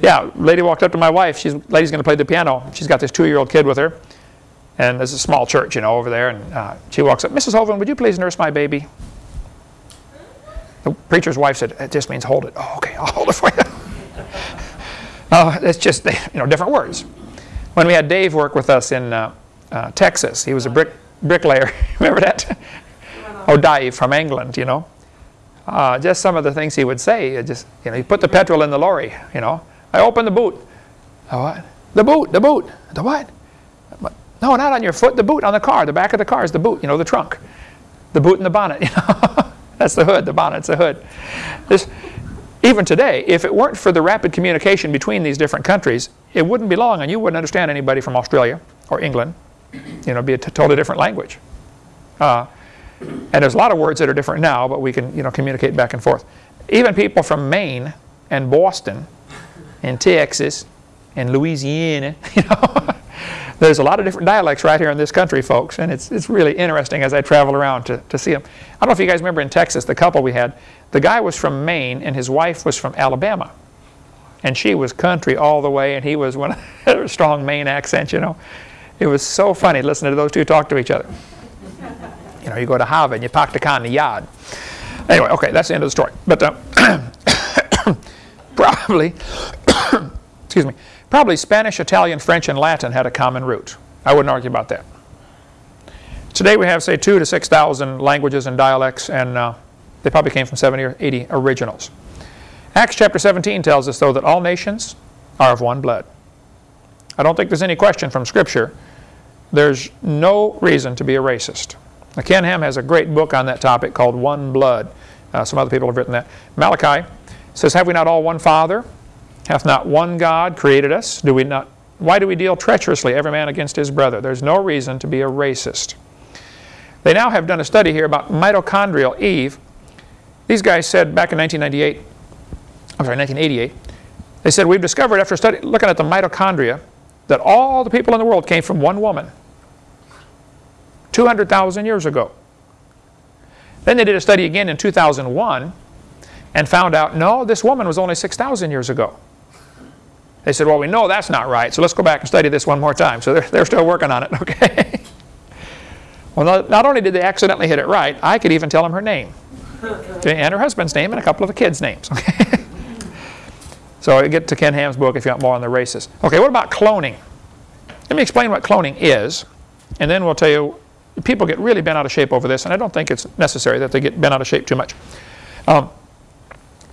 Yeah, lady walked up to my wife. She's lady's going to play the piano. She's got this two-year-old kid with her, and there's a small church, you know, over there. And uh, she walks up, Mrs. Hovind, would you please nurse my baby? The preacher's wife said, "It just means hold it." Oh, okay, I'll hold it for you. Oh, it's just you know different words. When we had Dave work with us in uh, uh, Texas, he was a brick bricklayer. Remember that? oh, Dave from England, you know. Uh, just some of the things he would say. Just you know, he put the petrol in the lorry. You know, I opened the boot. The what? The boot. The boot. The what? No, not on your foot. The boot on the car. The back of the car is the boot. You know, the trunk. The boot and the bonnet. You know, that's the hood. The bonnet's the hood. This, even today, if it weren't for the rapid communication between these different countries, it wouldn't be long, and you wouldn't understand anybody from Australia or England. You know, be a totally different language. Uh, and there's a lot of words that are different now, but we can, you know, communicate back and forth. Even people from Maine and Boston and Texas and Louisiana, you know, there's a lot of different dialects right here in this country, folks, and it's, it's really interesting as I travel around to, to see them. I don't know if you guys remember in Texas, the couple we had, the guy was from Maine and his wife was from Alabama. And she was country all the way, and he was one of a strong Maine accent, you know. It was so funny listening to those two talk to each other. You know, you go to Harvard and you park the car in the yard. Anyway, okay, that's the end of the story. But uh, probably, excuse me, probably Spanish, Italian, French, and Latin had a common root. I wouldn't argue about that. Today we have, say, two to 6,000 languages and dialects, and uh, they probably came from 70 or 80 originals. Acts chapter 17 tells us, though, that all nations are of one blood. I don't think there's any question from Scripture. There's no reason to be a racist. Now, Ken Ham has a great book on that topic called One Blood. Uh, some other people have written that. Malachi says, Have we not all one Father? Hath not one God created us? Do we not? Why do we deal treacherously, every man against his brother? There's no reason to be a racist. They now have done a study here about mitochondrial Eve. These guys said back in 1998, I'm sorry, 1988, they said, We've discovered after study, looking at the mitochondria that all the people in the world came from one woman 200,000 years ago. Then they did a study again in 2001 and found out, no, this woman was only 6,000 years ago. They said, well, we know that's not right, so let's go back and study this one more time. So they're, they're still working on it, okay? well, not, only did they accidentally hit it right, I could even tell them her name. Okay, and her husband's name and a couple of the kids' names, okay? so get to Ken Ham's book if you want more on the races. Okay, what about cloning? Let me explain what cloning is, and then we'll tell you, people get really bent out of shape over this, and I don't think it's necessary that they get bent out of shape too much. Um,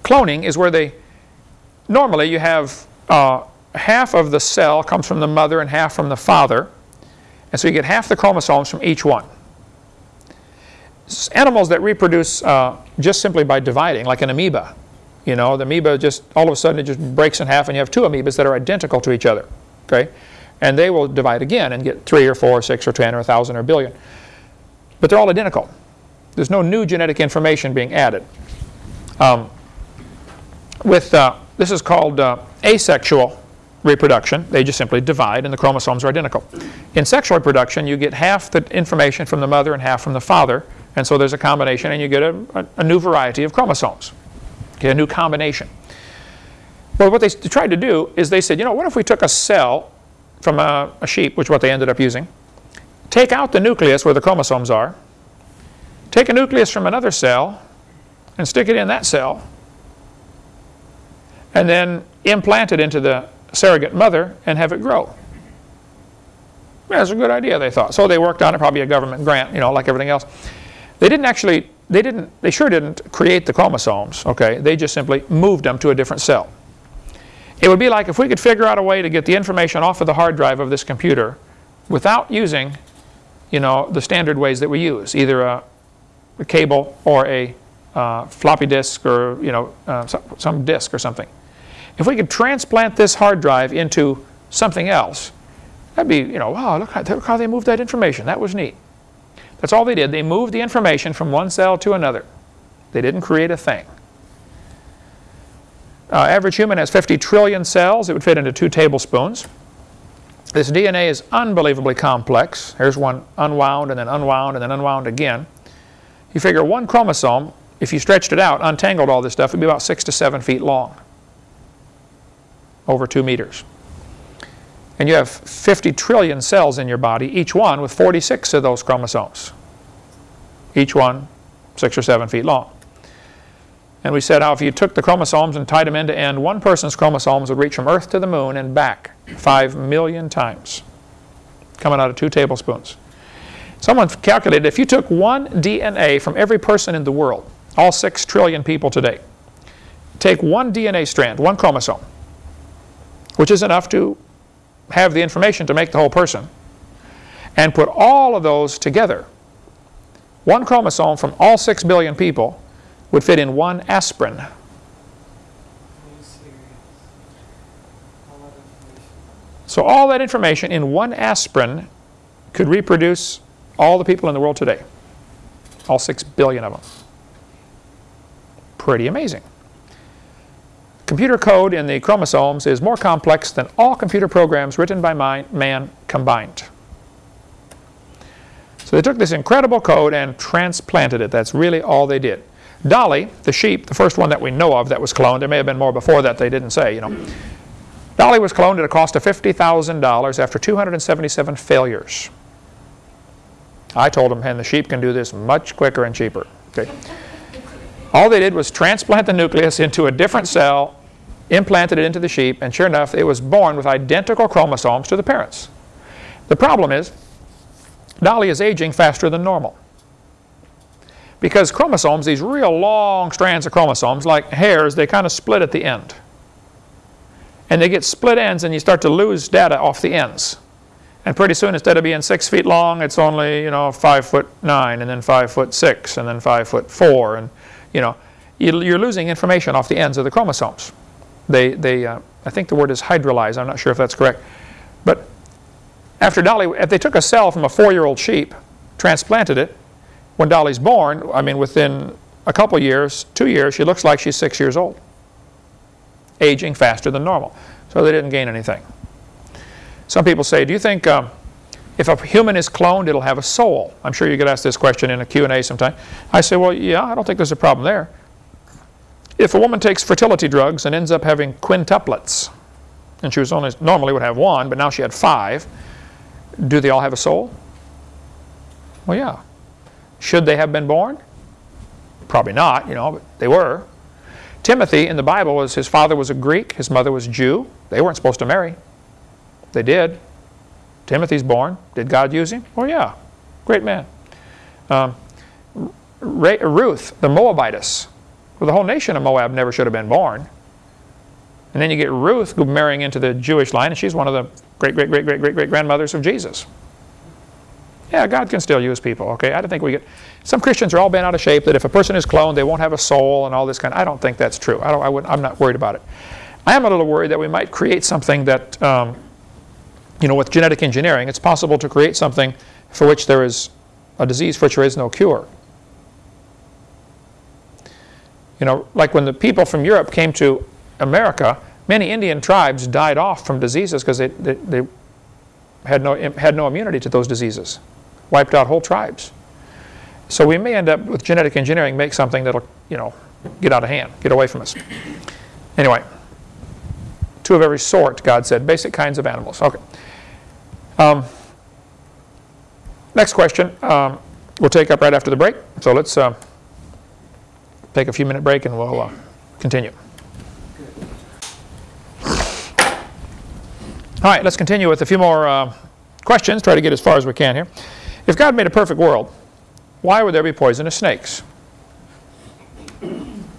cloning is where they, normally you have uh, half of the cell comes from the mother and half from the father, and so you get half the chromosomes from each one. Animals that reproduce uh, just simply by dividing, like an amoeba, you know, the amoeba just, all of a sudden it just breaks in half and you have two amoebas that are identical to each other, okay? And they will divide again and get three or four or six or ten or a thousand or a billion. But they're all identical. There's no new genetic information being added. Um, with, uh, this is called uh, asexual reproduction. They just simply divide and the chromosomes are identical. In sexual reproduction, you get half the information from the mother and half from the father, and so there's a combination and you get a, a, a new variety of chromosomes, okay, a new combination. Well, what they tried to do is they said, you know, what if we took a cell from a, a sheep, which is what they ended up using, take out the nucleus where the chromosomes are, take a nucleus from another cell, and stick it in that cell and then implant it into the surrogate mother and have it grow. That's a good idea, they thought. So they worked on it, probably a government grant, you know, like everything else. They didn't actually, they didn't, they sure didn't create the chromosomes, okay? They just simply moved them to a different cell. It would be like if we could figure out a way to get the information off of the hard drive of this computer without using, you know, the standard ways that we use, either a, a cable or a uh, floppy disk or, you know, uh, some, some disk or something. If we could transplant this hard drive into something else, that'd be, you know, wow, look how, look how they moved that information. That was neat. That's all they did. They moved the information from one cell to another. They didn't create a thing. Uh, average human has 50 trillion cells. It would fit into two tablespoons. This DNA is unbelievably complex. Here's one unwound and then unwound and then unwound again. You figure one chromosome, if you stretched it out, untangled all this stuff, would be about six to seven feet long over 2 meters. And you have 50 trillion cells in your body, each one with 46 of those chromosomes. Each one 6 or 7 feet long. And we said how if you took the chromosomes and tied them end to end, one person's chromosomes would reach from Earth to the moon and back 5 million times, coming out of two tablespoons. Someone calculated if you took one DNA from every person in the world, all 6 trillion people today, take one DNA strand, one chromosome, which is enough to have the information to make the whole person, and put all of those together. One chromosome from all 6 billion people would fit in one aspirin. So all that information in one aspirin could reproduce all the people in the world today. All 6 billion of them. Pretty amazing. Computer code in the chromosomes is more complex than all computer programs written by man combined. So they took this incredible code and transplanted it. That's really all they did. Dolly, the sheep, the first one that we know of that was cloned, there may have been more before that they didn't say, you know. Dolly was cloned at a cost of $50,000 after 277 failures. I told them, and the sheep can do this much quicker and cheaper. Okay. All they did was transplant the nucleus into a different cell, implanted it into the sheep, and sure enough, it was born with identical chromosomes to the parents. The problem is, Dolly is aging faster than normal. Because chromosomes, these real long strands of chromosomes, like hairs, they kind of split at the end. And they get split ends and you start to lose data off the ends. And pretty soon, instead of being six feet long, it's only, you know, five foot nine, and then five foot six, and then five foot four, and you know, you're losing information off the ends of the chromosomes. They, they, uh, I think the word is hydrolyze. I'm not sure if that's correct. But after Dolly, if they took a cell from a four-year-old sheep, transplanted it, when Dolly's born, I mean, within a couple years, two years, she looks like she's six years old, aging faster than normal. So they didn't gain anything. Some people say, do you think um, if a human is cloned, it'll have a soul. I'm sure you get asked this question in a Q&A sometime. I say, well, yeah, I don't think there's a problem there. If a woman takes fertility drugs and ends up having quintuplets, and she was only normally would have one, but now she had five, do they all have a soul? Well, yeah. Should they have been born? Probably not, you know, but they were. Timothy in the Bible was his father was a Greek, his mother was Jew. They weren't supposed to marry. They did. Timothy's born. Did God use him? Oh, yeah. Great man. Um, Ruth, the Moabitess. Well, the whole nation of Moab never should have been born. And then you get Ruth marrying into the Jewish line, and she's one of the great, great, great, great, great, great grandmothers of Jesus. Yeah, God can still use people, okay? I don't think we get... Some Christians are all bent out of shape that if a person is cloned, they won't have a soul and all this kind of... I don't think that's true. I don't, I wouldn't, I'm not worried about it. I am a little worried that we might create something that um, you know, with genetic engineering, it's possible to create something for which there is a disease for which there is no cure. You know, like when the people from Europe came to America, many Indian tribes died off from diseases because they, they, they, had, no, had no immunity to those diseases. Wiped out whole tribes. So we may end up with genetic engineering, make something that'll, you know, get out of hand, get away from us. Anyway, two of every sort, God said, basic kinds of animals. Okay. Um, next question um, we'll take up right after the break. So let's uh, take a few minute break and we'll uh, continue. All right, let's continue with a few more uh, questions, try to get as far as we can here. If God made a perfect world, why would there be poisonous snakes?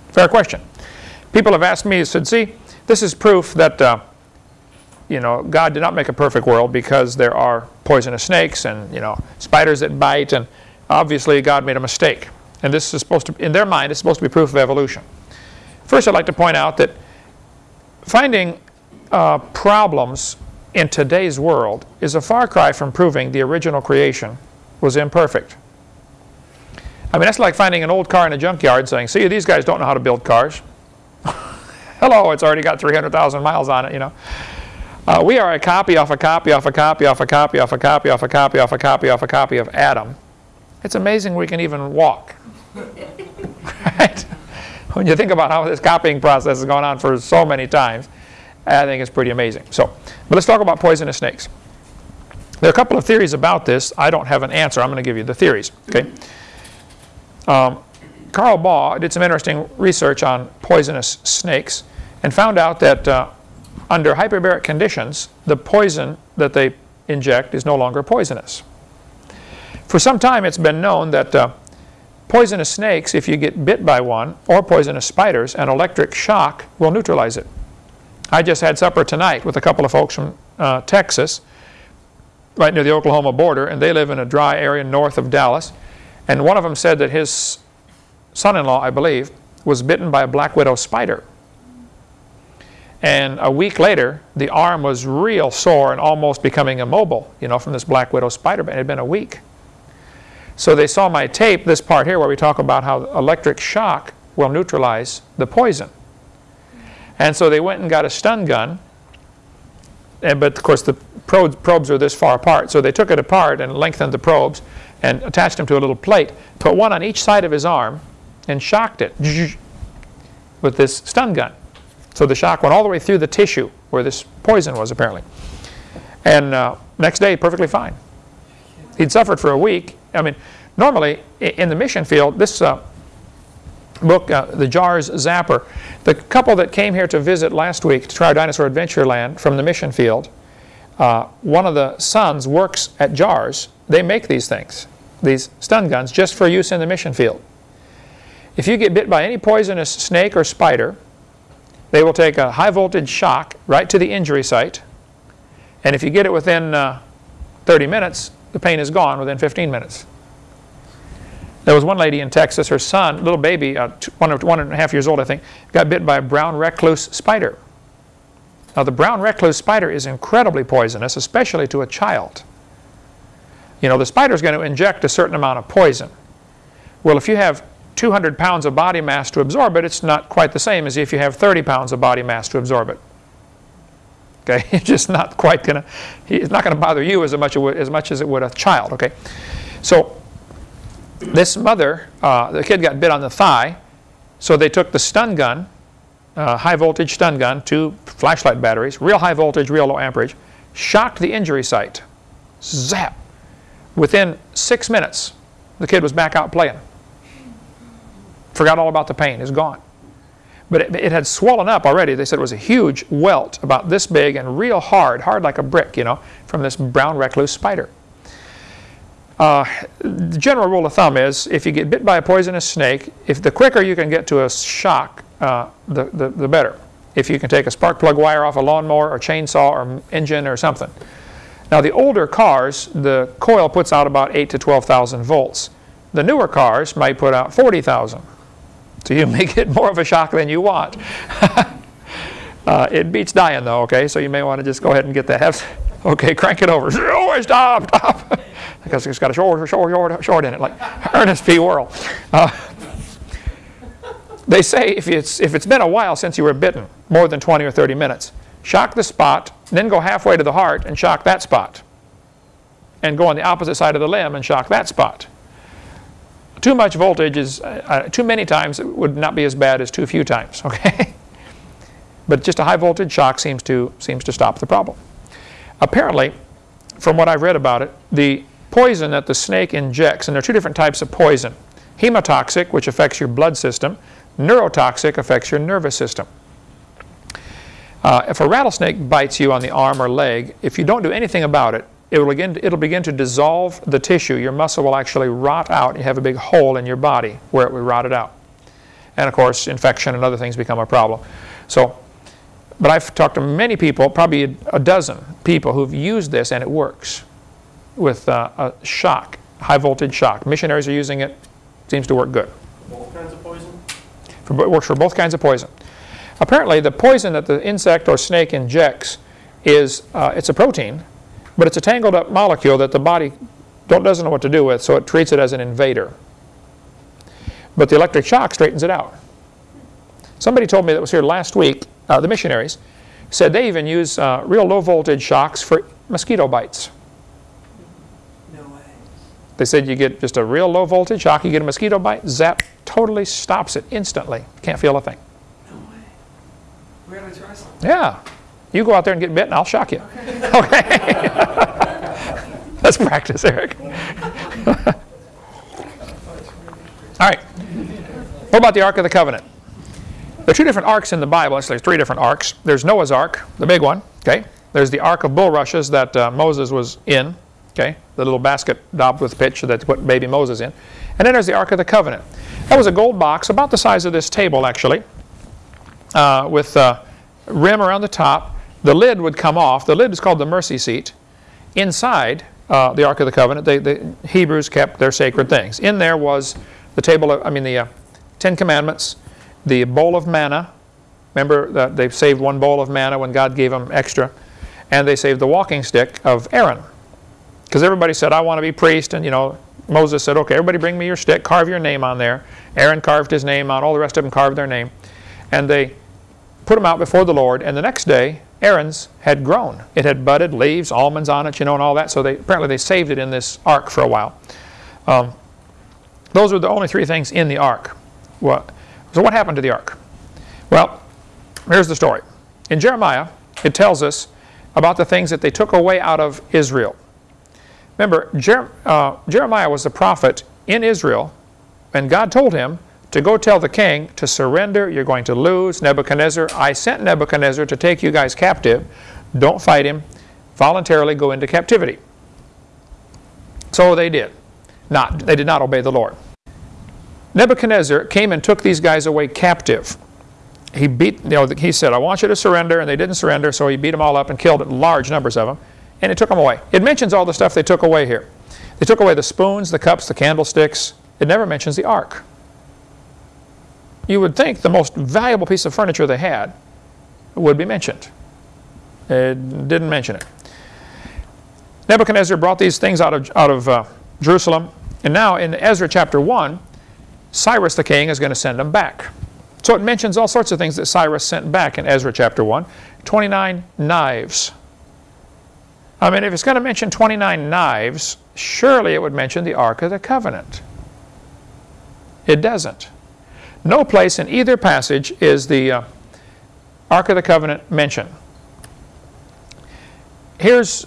Fair question. People have asked me, said, see, this is proof that, uh, you know, God did not make a perfect world because there are poisonous snakes and, you know, spiders that bite, and obviously God made a mistake. And this is supposed to, in their mind, it's supposed to be proof of evolution. First, I'd like to point out that finding uh, problems in today's world is a far cry from proving the original creation was imperfect. I mean, that's like finding an old car in a junkyard saying, see, these guys don't know how to build cars. Hello, it's already got 300,000 miles on it, you know. Uh, we are a copy off a copy off a copy off a copy off a copy off a copy off a copy off a copy of Adam. It's amazing we can even walk. right? When you think about how this copying process has gone on for so many times, I think it's pretty amazing. So, but let's talk about poisonous snakes. There are a couple of theories about this. I don't have an answer. I'm going to give you the theories. Okay. Um, Carl Baugh did some interesting research on poisonous snakes and found out that uh, under hyperbaric conditions, the poison that they inject is no longer poisonous. For some time, it's been known that uh, poisonous snakes, if you get bit by one, or poisonous spiders, an electric shock will neutralize it. I just had supper tonight with a couple of folks from uh, Texas, right near the Oklahoma border, and they live in a dry area north of Dallas. And one of them said that his son-in-law, I believe, was bitten by a black widow spider. And a week later, the arm was real sore and almost becoming immobile, you know, from this black widow spider bite. It had been a week. So they saw my tape, this part here, where we talk about how electric shock will neutralize the poison. And so they went and got a stun gun. And, but of course, the probes, probes are this far apart. So they took it apart and lengthened the probes and attached them to a little plate, put one on each side of his arm, and shocked it with this stun gun. So the shock went all the way through the tissue where this poison was apparently. And uh, next day, perfectly fine. He'd suffered for a week. I mean, normally in the mission field, this uh, book, uh, The Jars Zapper, the couple that came here to visit last week to try Dinosaur Adventureland from the mission field, uh, one of the sons works at Jars. They make these things, these stun guns, just for use in the mission field. If you get bit by any poisonous snake or spider, they will take a high voltage shock right to the injury site. And if you get it within uh, 30 minutes, the pain is gone within 15 minutes. There was one lady in Texas, her son, little baby, uh, one, one and a half years old, I think, got bit by a brown recluse spider. Now, the brown recluse spider is incredibly poisonous, especially to a child. You know, the spider is going to inject a certain amount of poison. Well, if you have 200 pounds of body mass to absorb it, it's not quite the same as if you have 30 pounds of body mass to absorb it. Okay, it's just not quite going to, it's not to bother you as much, as much as it would a child, okay? So this mother, uh, the kid got bit on the thigh, so they took the stun gun, uh, high voltage stun gun, two flashlight batteries, real high voltage, real low amperage, shocked the injury site. Zap! Within six minutes, the kid was back out playing. Forgot all about the pain, it's gone. But it, it, had swollen up already. They said it was a huge welt about this big and real hard, hard like a brick, you know, from this brown recluse spider. Uh, the general rule of thumb is if you get bit by a poisonous snake, if the quicker you can get to a shock, uh, the, the, the, better. If you can take a spark plug wire off a lawnmower or chainsaw or engine or something. Now the older cars, the coil puts out about 8 to 12,000 volts. The newer cars might put out 40,000. So you may get more of a shock than you want. uh, it beats dying though, okay? So you may want to just go ahead and get that. okay, crank it over. Oh, stop, stop because it's got a short, short, short, short in it, like Ernest P. Worrell. Uh, they say if it's, if it's been a while since you were bitten, more than 20 or 30 minutes, shock the spot, then go halfway to the heart and shock that spot. And go on the opposite side of the limb and shock that spot. Too much voltage is, uh, uh too many times would not be as bad as too few times, okay? but just a high voltage shock seems to, seems to stop the problem. Apparently, from what I've read about it, the poison that the snake injects, and there are two different types of poison. Hemotoxic, which affects your blood system, neurotoxic, affects your nervous system. Uh, if a rattlesnake bites you on the arm or leg, if you don't do anything about it, it will begin, it'll begin to dissolve the tissue. Your muscle will actually rot out. You have a big hole in your body where it will rot it out. And of course, infection and other things become a problem. So, but I've talked to many people, probably a, a dozen people who've used this and it works with uh, a shock, high voltage shock. Missionaries are using it, seems to work good. Both kinds of poison? For, it works for both kinds of poison. Apparently, the poison that the insect or snake injects is uh, it's a protein, but it's a tangled up molecule that the body don't, doesn't know what to do with, so it treats it as an invader. But the electric shock straightens it out. Somebody told me that was here last week, uh, the missionaries, said they even use uh, real low voltage shocks for mosquito bites. No way. They said you get just a real low voltage shock, you get a mosquito bite, zap, totally stops it instantly. Can't feel a thing. No way. We gotta try some. Yeah. You go out there and get bit and I'll shock you. Okay. Let's practice, Eric. All right. What about the Ark of the Covenant? There are two different arks in the Bible. Actually, there's three different arks. There's Noah's Ark, the big one. Okay. There's the Ark of Bulrushes that uh, Moses was in. Okay. The little basket daubed with pitch that put baby Moses in. And then there's the Ark of the Covenant. That was a gold box about the size of this table, actually, uh, with uh, rim around the top. The lid would come off. The lid is called the mercy seat. Inside uh, the Ark of the Covenant, they, the Hebrews kept their sacred things. In there was the table of, I mean, the uh, Ten Commandments, the bowl of manna. Remember that they saved one bowl of manna when God gave them extra. And they saved the walking stick of Aaron. Because everybody said, I want to be priest. And, you know, Moses said, okay, everybody bring me your stick, carve your name on there. Aaron carved his name on, all the rest of them carved their name. And they put them out before the Lord. And the next day, Aaron's had grown. It had budded, leaves, almonds on it, you know, and all that. So they apparently they saved it in this ark for a while. Um, those were the only three things in the ark. What? So what happened to the ark? Well, here's the story. In Jeremiah, it tells us about the things that they took away out of Israel. Remember, Jer uh, Jeremiah was the prophet in Israel, and God told him to go tell the king to surrender. You're going to lose. Nebuchadnezzar, I sent Nebuchadnezzar to take you guys captive. Don't fight him. Voluntarily go into captivity. So they did. Not, they did not obey the Lord. Nebuchadnezzar came and took these guys away captive. He beat, you know, he said, I want you to surrender, and they didn't surrender, so he beat them all up and killed large numbers of them, and it took them away. It mentions all the stuff they took away here. They took away the spoons, the cups, the candlesticks. It never mentions the ark. You would think the most valuable piece of furniture they had would be mentioned. It didn't mention it. Nebuchadnezzar brought these things out of, out of uh, Jerusalem, and now in Ezra chapter 1, Cyrus the king is going to send them back. So it mentions all sorts of things that Cyrus sent back in Ezra chapter 1. 29 knives. I mean, if it's going to mention 29 knives, surely it would mention the Ark of the Covenant. It doesn't. No place in either passage is the uh, Ark of the Covenant mentioned. Here's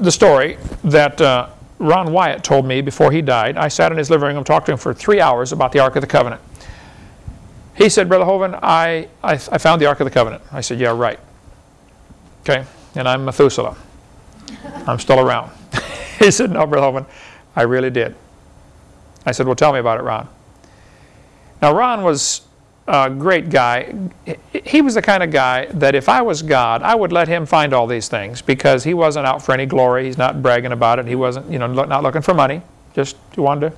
the story that uh, Ron Wyatt told me before he died. I sat in his living room talked to him for three hours about the Ark of the Covenant. He said, Brother Hovind, I, I, I found the Ark of the Covenant. I said, yeah, right. Okay, and I'm Methuselah. I'm still around. he said, no, Brother Hovind, I really did. I said, well, tell me about it, Ron. Now, Ron was a great guy. He was the kind of guy that if I was God, I would let him find all these things because he wasn't out for any glory. He's not bragging about it. He wasn't, you know, not looking for money. Just wanted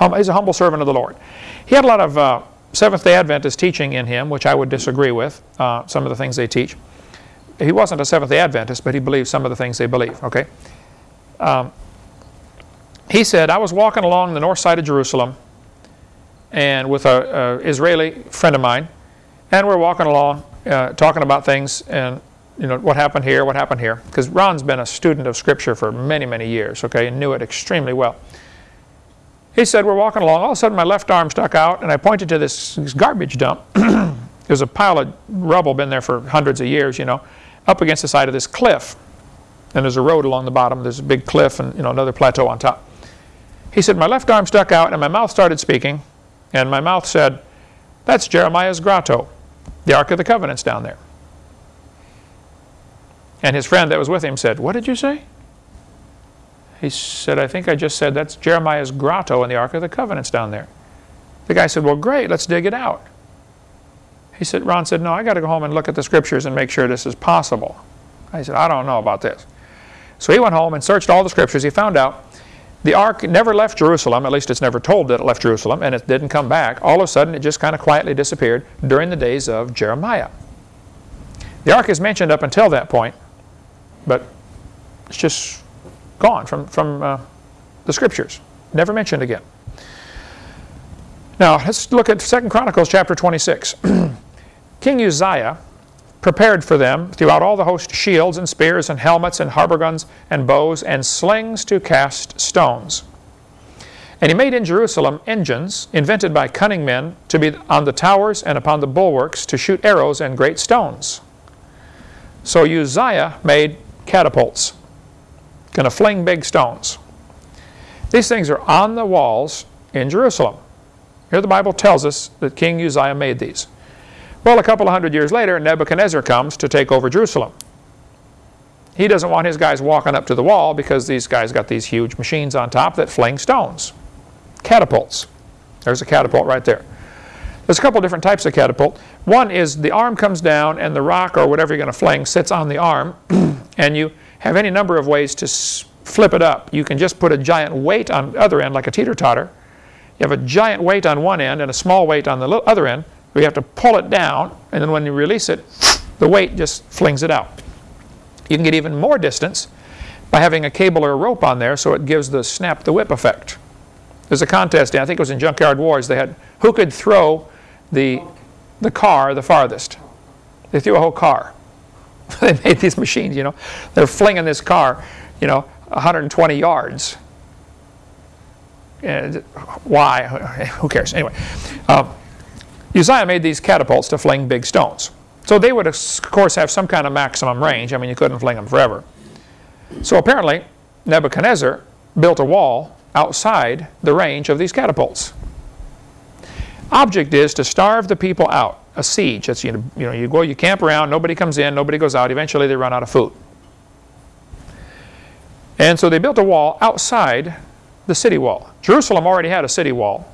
to, he's a humble servant of the Lord. He had a lot of uh, Seventh-day Adventist teaching in him, which I would disagree with, uh, some of the things they teach. He wasn't a Seventh-day Adventist, but he believed some of the things they believe, okay? Um, he said, I was walking along the north side of Jerusalem, and with a, a Israeli friend of mine, and we're walking along, uh, talking about things, and you know what happened here, what happened here, because Ron's been a student of Scripture for many, many years, okay, and knew it extremely well. He said, we're walking along, all of a sudden my left arm stuck out, and I pointed to this, this garbage dump. There's a pile of rubble been there for hundreds of years, you know, up against the side of this cliff. And there's a road along the bottom, there's a big cliff and you know another plateau on top. He said, my left arm stuck out and my mouth started speaking, and my mouth said, That's Jeremiah's grotto. The Ark of the Covenant's down there. And his friend that was with him said, What did you say? He said, I think I just said that's Jeremiah's grotto and the Ark of the Covenant's down there. The guy said, Well, great, let's dig it out. He said, Ron said, No, I got to go home and look at the scriptures and make sure this is possible. I said, I don't know about this. So he went home and searched all the scriptures. He found out the ark never left Jerusalem, at least it's never told that it left Jerusalem, and it didn't come back. All of a sudden, it just kind of quietly disappeared during the days of Jeremiah. The ark is mentioned up until that point, but it's just gone from, from uh, the scriptures. Never mentioned again. Now, let's look at 2 Chronicles chapter 26. King Uzziah prepared for them throughout all the host shields and spears and helmets and habergeons and bows and slings to cast stones. And he made in Jerusalem engines invented by cunning men to be on the towers and upon the bulwarks to shoot arrows and great stones. So Uzziah made catapults, going to fling big stones. These things are on the walls in Jerusalem. Here the Bible tells us that King Uzziah made these. Well, a couple of hundred years later, Nebuchadnezzar comes to take over Jerusalem. He doesn't want his guys walking up to the wall because these guys got these huge machines on top that fling stones. Catapults. There's a catapult right there. There's a couple different types of catapult. One is the arm comes down and the rock or whatever you're going to fling sits on the arm and you have any number of ways to flip it up. You can just put a giant weight on the other end like a teeter-totter. You have a giant weight on one end and a small weight on the other end we have to pull it down, and then when you release it, the weight just flings it out. You can get even more distance by having a cable or a rope on there so it gives the snap the whip effect. There's a contest, I think it was in Junkyard Wars, they had who could throw the, the car the farthest. They threw a whole car. they made these machines, you know. They're flinging this car, you know, 120 yards. And why? Who cares? Anyway. Um, Uzziah made these catapults to fling big stones. So they would, of course, have some kind of maximum range. I mean, you couldn't fling them forever. So apparently, Nebuchadnezzar built a wall outside the range of these catapults. Object is to starve the people out. A siege. That's, you know, you, know, you go, you camp around, nobody comes in, nobody goes out. Eventually, they run out of food. And so they built a wall outside the city wall. Jerusalem already had a city wall.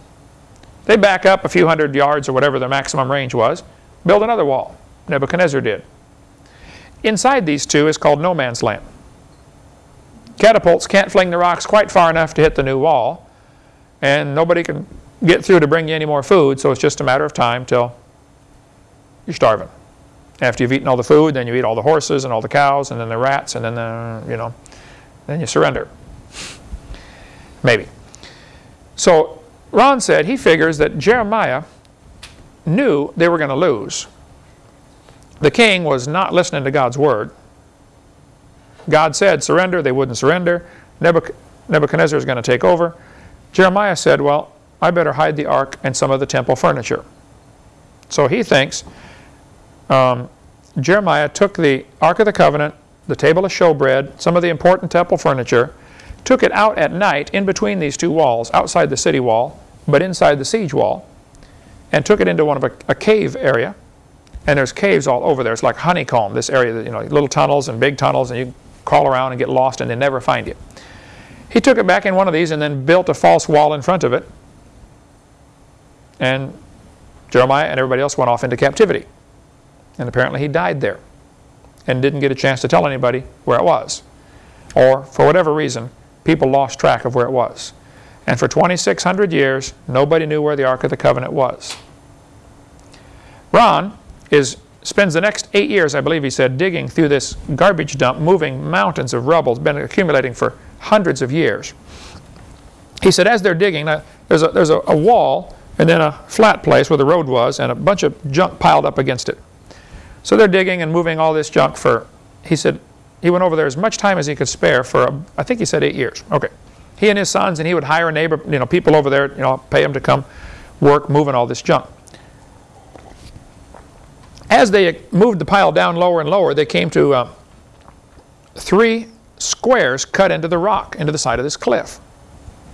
They back up a few hundred yards or whatever their maximum range was, build another wall. Nebuchadnezzar did. Inside these two is called no man's land. Catapults can't fling the rocks quite far enough to hit the new wall, and nobody can get through to bring you any more food, so it's just a matter of time till you're starving. After you've eaten all the food, then you eat all the horses and all the cows, and then the rats, and then the, you know, then you surrender. Maybe. So Ron said he figures that Jeremiah knew they were going to lose. The king was not listening to God's word. God said surrender, they wouldn't surrender. Nebuchadnezzar is going to take over. Jeremiah said, well, I better hide the ark and some of the temple furniture. So he thinks um, Jeremiah took the Ark of the Covenant, the table of showbread, some of the important temple furniture, took it out at night in between these two walls, outside the city wall, but inside the siege wall, and took it into one of a, a cave area. And there's caves all over there. It's like honeycomb, this area, you know, little tunnels and big tunnels, and you crawl around and get lost and they never find you. He took it back in one of these and then built a false wall in front of it. And Jeremiah and everybody else went off into captivity. And apparently he died there and didn't get a chance to tell anybody where it was. Or, for whatever reason, people lost track of where it was. And for 2,600 years, nobody knew where the Ark of the Covenant was. Ron is, spends the next eight years, I believe he said, digging through this garbage dump, moving mountains of rubble. It's been accumulating for hundreds of years. He said as they're digging, there's, a, there's a, a wall and then a flat place where the road was and a bunch of junk piled up against it. So they're digging and moving all this junk for, he said, he went over there as much time as he could spare for, I think he said eight years. Okay. He and his sons, and he would hire a neighbor, you know, people over there, you know, pay them to come work moving all this junk. As they moved the pile down lower and lower, they came to uh, three squares cut into the rock, into the side of this cliff.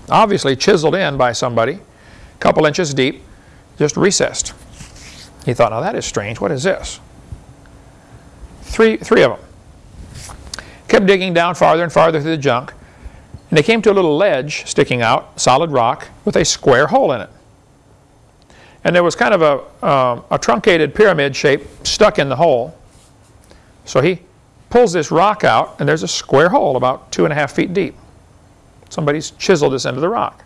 Obviously chiseled in by somebody, a couple inches deep, just recessed. He thought, now that is strange. What is this? Three, three of them. Kept digging down farther and farther through the junk. And they came to a little ledge sticking out, solid rock, with a square hole in it. And there was kind of a, um, a truncated pyramid shape stuck in the hole. So he pulls this rock out, and there's a square hole about two and a half feet deep. Somebody's chiseled this into the rock.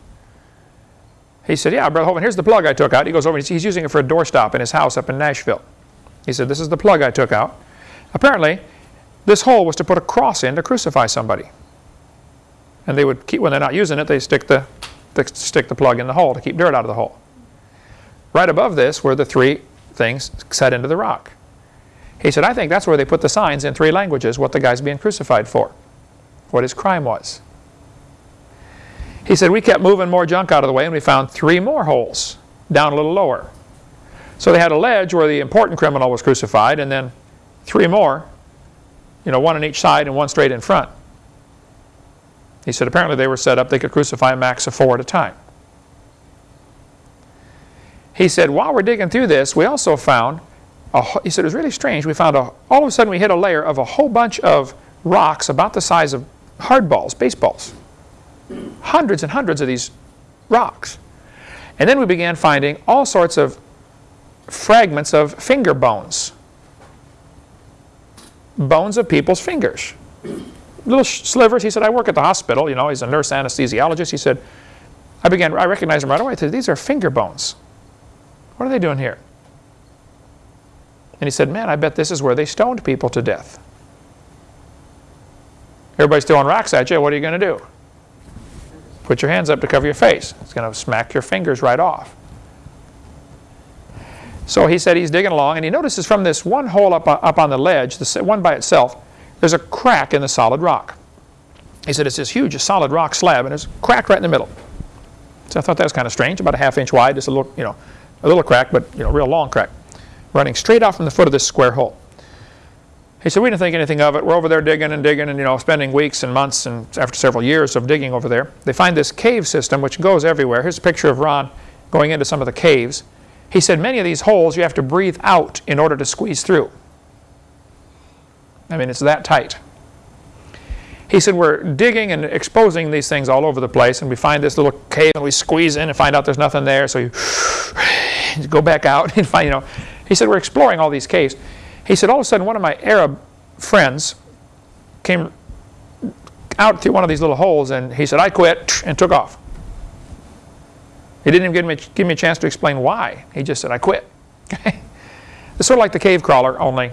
He said, yeah, Brother Hovind, here's the plug I took out. He goes over, and he's using it for a doorstop in his house up in Nashville. He said, this is the plug I took out. Apparently, this hole was to put a cross in to crucify somebody. And they would keep, when they're not using it, they stick the, they stick the plug in the hole to keep dirt out of the hole. Right above this were the three things set into the rock. He said, I think that's where they put the signs in three languages, what the guy's being crucified for, what his crime was. He said, we kept moving more junk out of the way and we found three more holes down a little lower. So they had a ledge where the important criminal was crucified and then three more, you know, one on each side and one straight in front. He said apparently they were set up, they could crucify a max of four at a time. He said, while we're digging through this, we also found, a, he said it was really strange, we found a, all of a sudden we hit a layer of a whole bunch of rocks about the size of hardballs, baseballs. Hundreds and hundreds of these rocks. And then we began finding all sorts of fragments of finger bones. Bones of people's fingers. Little slivers. He said, I work at the hospital. You know, he's a nurse anesthesiologist. He said, I began, I recognized him right away. I said, these are finger bones. What are they doing here? And he said, man, I bet this is where they stoned people to death. Everybody's throwing rocks at you. What are you going to do? Put your hands up to cover your face. It's going to smack your fingers right off. So he said he's digging along, and he notices from this one hole up, uh, up on the ledge, the uh, one by itself, there's a crack in the solid rock. He said it's this huge solid rock slab, and there's a crack right in the middle. So I thought that was kind of strange, about a half inch wide, just a little, you know, a little crack, but you know, real long crack, running straight out from the foot of this square hole. He said, we didn't think anything of it. We're over there digging and digging and, you know, spending weeks and months and after several years of digging over there. They find this cave system which goes everywhere. Here's a picture of Ron going into some of the caves. He said many of these holes you have to breathe out in order to squeeze through. I mean, it's that tight. He said, we're digging and exposing these things all over the place, and we find this little cave, and we squeeze in and find out there's nothing there, so you go back out and find, you know. He said, we're exploring all these caves. He said, all of a sudden, one of my Arab friends came out through one of these little holes, and he said, I quit, and took off. He didn't even give me, give me a chance to explain why. He just said, I quit. it's sort of like the cave crawler, only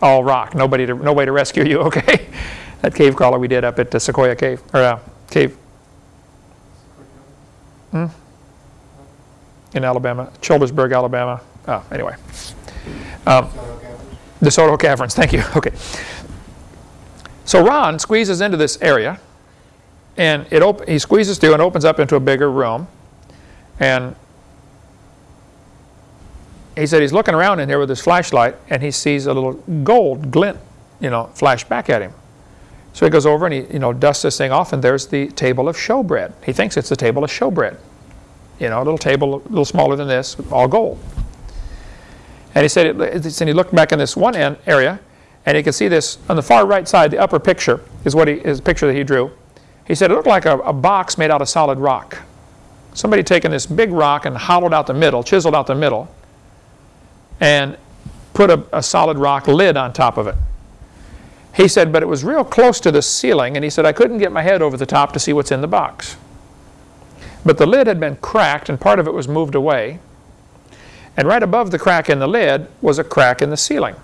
all rock. Nobody to, no way to rescue you, okay? that cave crawler we did up at the Sequoyah Cave, or uh, Cave. Hmm? In Alabama, Childersburg, Alabama. Oh, anyway. Um, DeSoto Caverns, thank you. Okay. So Ron squeezes into this area, and it he squeezes through and opens up into a bigger room. And he said he's looking around in here with his flashlight, and he sees a little gold glint, you know, flash back at him. So he goes over and he, you know, dusts this thing off, and there's the table of showbread. He thinks it's the table of showbread. You know, a little table, a little smaller than this, all gold. And he said, it, and he looked back in this one end area, and he could see this on the far right side, the upper picture is what he, is a picture that he drew. He said it looked like a, a box made out of solid rock. Somebody taken this big rock and hollowed out the middle, chiseled out the middle, and put a, a solid rock lid on top of it. He said, but it was real close to the ceiling, and he said, I couldn't get my head over the top to see what's in the box. But the lid had been cracked, and part of it was moved away. And right above the crack in the lid was a crack in the ceiling.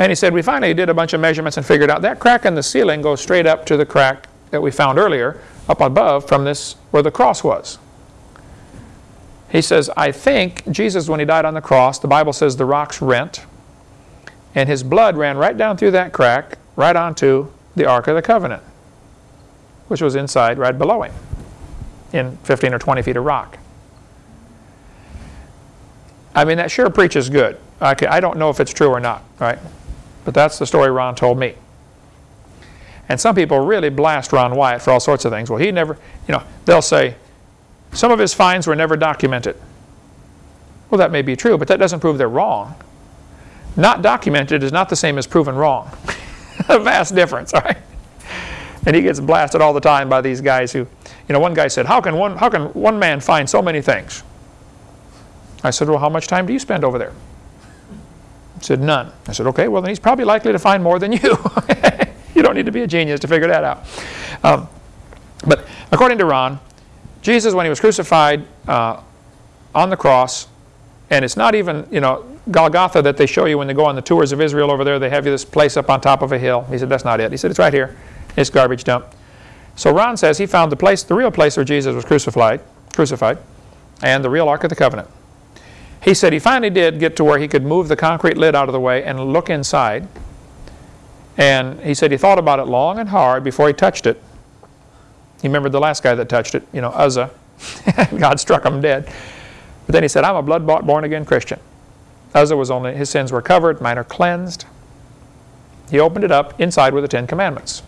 And he said, we finally did a bunch of measurements and figured out that crack in the ceiling goes straight up to the crack that we found earlier up above from this where the cross was. He says, I think Jesus, when he died on the cross, the Bible says the rocks rent, and his blood ran right down through that crack, right onto the Ark of the Covenant, which was inside right below him, in 15 or 20 feet of rock. I mean, that sure preaches good. Okay, I don't know if it's true or not, right? But that's the story Ron told me. And some people really blast Ron Wyatt for all sorts of things. Well, he never, you know, they'll say, Some of his finds were never documented. Well, that may be true, but that doesn't prove they're wrong. Not documented is not the same as proven wrong. a vast difference, all right? And he gets blasted all the time by these guys who, you know, one guy said, how can one, how can one man find so many things? I said, well, how much time do you spend over there? Said, none. I said, okay, well, then he's probably likely to find more than you. you don't need to be a genius to figure that out. Um, but according to Ron, Jesus, when he was crucified uh, on the cross, and it's not even, you know, Golgotha that they show you when they go on the tours of Israel over there. They have you this place up on top of a hill. He said, that's not it. He said, it's right here. It's garbage dump. So Ron says he found the place, the real place where Jesus was crucified, crucified, and the real Ark of the Covenant. He said he finally did get to where he could move the concrete lid out of the way and look inside. And he said he thought about it long and hard before he touched it. He remembered the last guy that touched it, you know, Uzzah. God struck him dead. But then he said, I'm a blood-bought, born-again Christian. Uzzah was only, his sins were covered, mine are cleansed. He opened it up, inside were the Ten Commandments.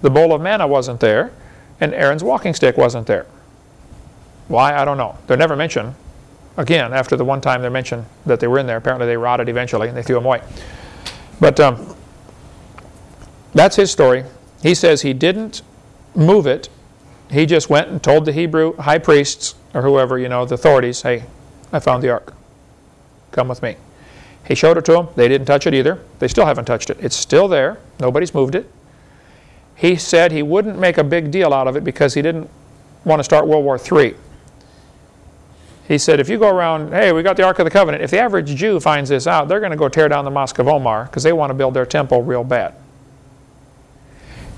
The bowl of manna wasn't there, and Aaron's walking stick wasn't there. Why? I don't know. They're never mentioned. Again, after the one time they're mentioned that they were in there, apparently they rotted eventually and they threw them away. But um, that's his story. He says he didn't move it. He just went and told the Hebrew high priests, or whoever, you know, the authorities, hey, I found the ark. Come with me. He showed it to them. They didn't touch it either. They still haven't touched it. It's still there. Nobody's moved it. He said he wouldn't make a big deal out of it because he didn't want to start World War III. He said, if you go around, hey, we got the Ark of the Covenant, if the average Jew finds this out, they're going to go tear down the Mosque of Omar because they want to build their temple real bad.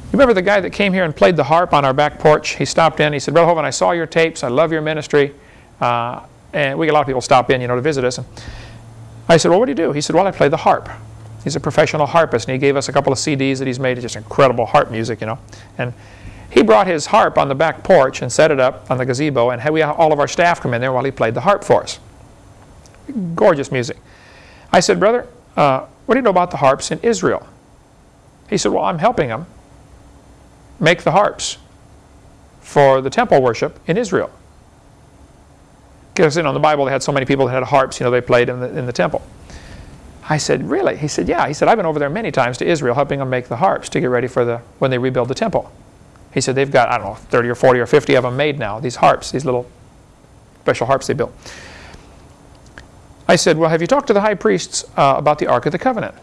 You remember the guy that came here and played the harp on our back porch? He stopped in. He said, Brother Hovind, I saw your tapes. I love your ministry. Uh, and we get a lot of people stop in, you know, to visit us. I said, well, what do you do? He said, well, I play the harp. He's a professional harpist, and he gave us a couple of CDs that he's made. just incredible harp music, you know. And he brought his harp on the back porch and set it up on the gazebo, and had we all of our staff come in there while he played the harp for us. Gorgeous music. I said, brother, uh, what do you know about the harps in Israel? He said, well, I'm helping them make the harps for the temple worship in Israel. Because you know, in the Bible they had so many people that had harps, you know, they played in the, in the temple. I said, really? He said, yeah. He said, I've been over there many times to Israel helping them make the harps to get ready for the, when they rebuild the temple. He said, they've got, I don't know, 30 or 40 or 50 of them made now, these harps, these little special harps they built. I said, well, have you talked to the high priests uh, about the Ark of the Covenant?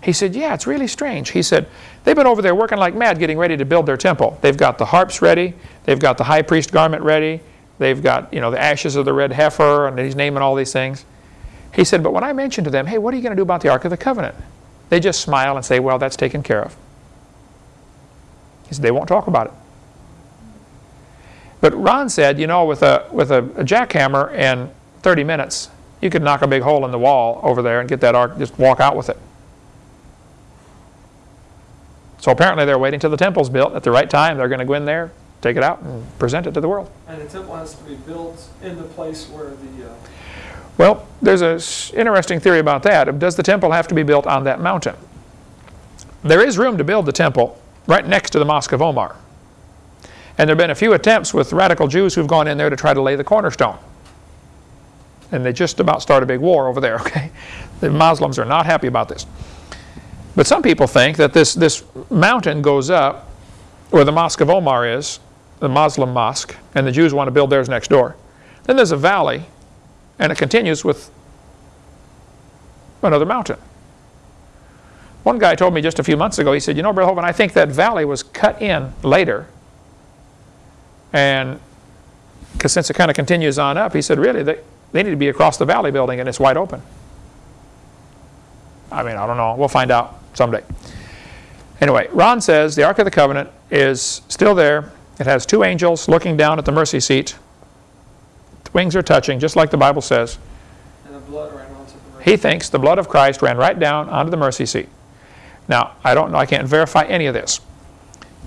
He said, yeah, it's really strange. He said, they've been over there working like mad getting ready to build their temple. They've got the harps ready. They've got the high priest garment ready. They've got, you know, the ashes of the red heifer, and he's naming all these things. He said, but when I mentioned to them, hey, what are you going to do about the Ark of the Covenant? They just smile and say, well, that's taken care of. He said, they won't talk about it. But Ron said, you know, with a, with a, a jackhammer and 30 minutes, you could knock a big hole in the wall over there and get that ark, just walk out with it. So apparently they're waiting till the temple's built. At the right time, they're going to go in there, take it out, and present it to the world. And the temple has to be built in the place where the, uh, Well, there's an interesting theory about that. Does the temple have to be built on that mountain? There is room to build the temple right next to the Mosque of Omar. And there have been a few attempts with radical Jews who've gone in there to try to lay the cornerstone. And they just about start a big war over there, okay? The Muslims are not happy about this. But some people think that this, this mountain goes up where the Mosque of Omar is, the Muslim mosque, and the Jews want to build theirs next door. Then there's a valley, and it continues with another mountain. One guy told me just a few months ago, he said, you know, Brother Hovind, I think that valley was cut in later. And because since it kind of continues on up, he said, really, they, they need to be across the valley building and it's wide open. I mean, I don't know. We'll find out someday. Anyway, Ron says the Ark of the Covenant is still there. It has two angels looking down at the mercy seat. The wings are touching, just like the Bible says. and the blood ran onto the mercy. He thinks the blood of Christ ran right down onto the mercy seat. Now, I don't know, I can't verify any of this.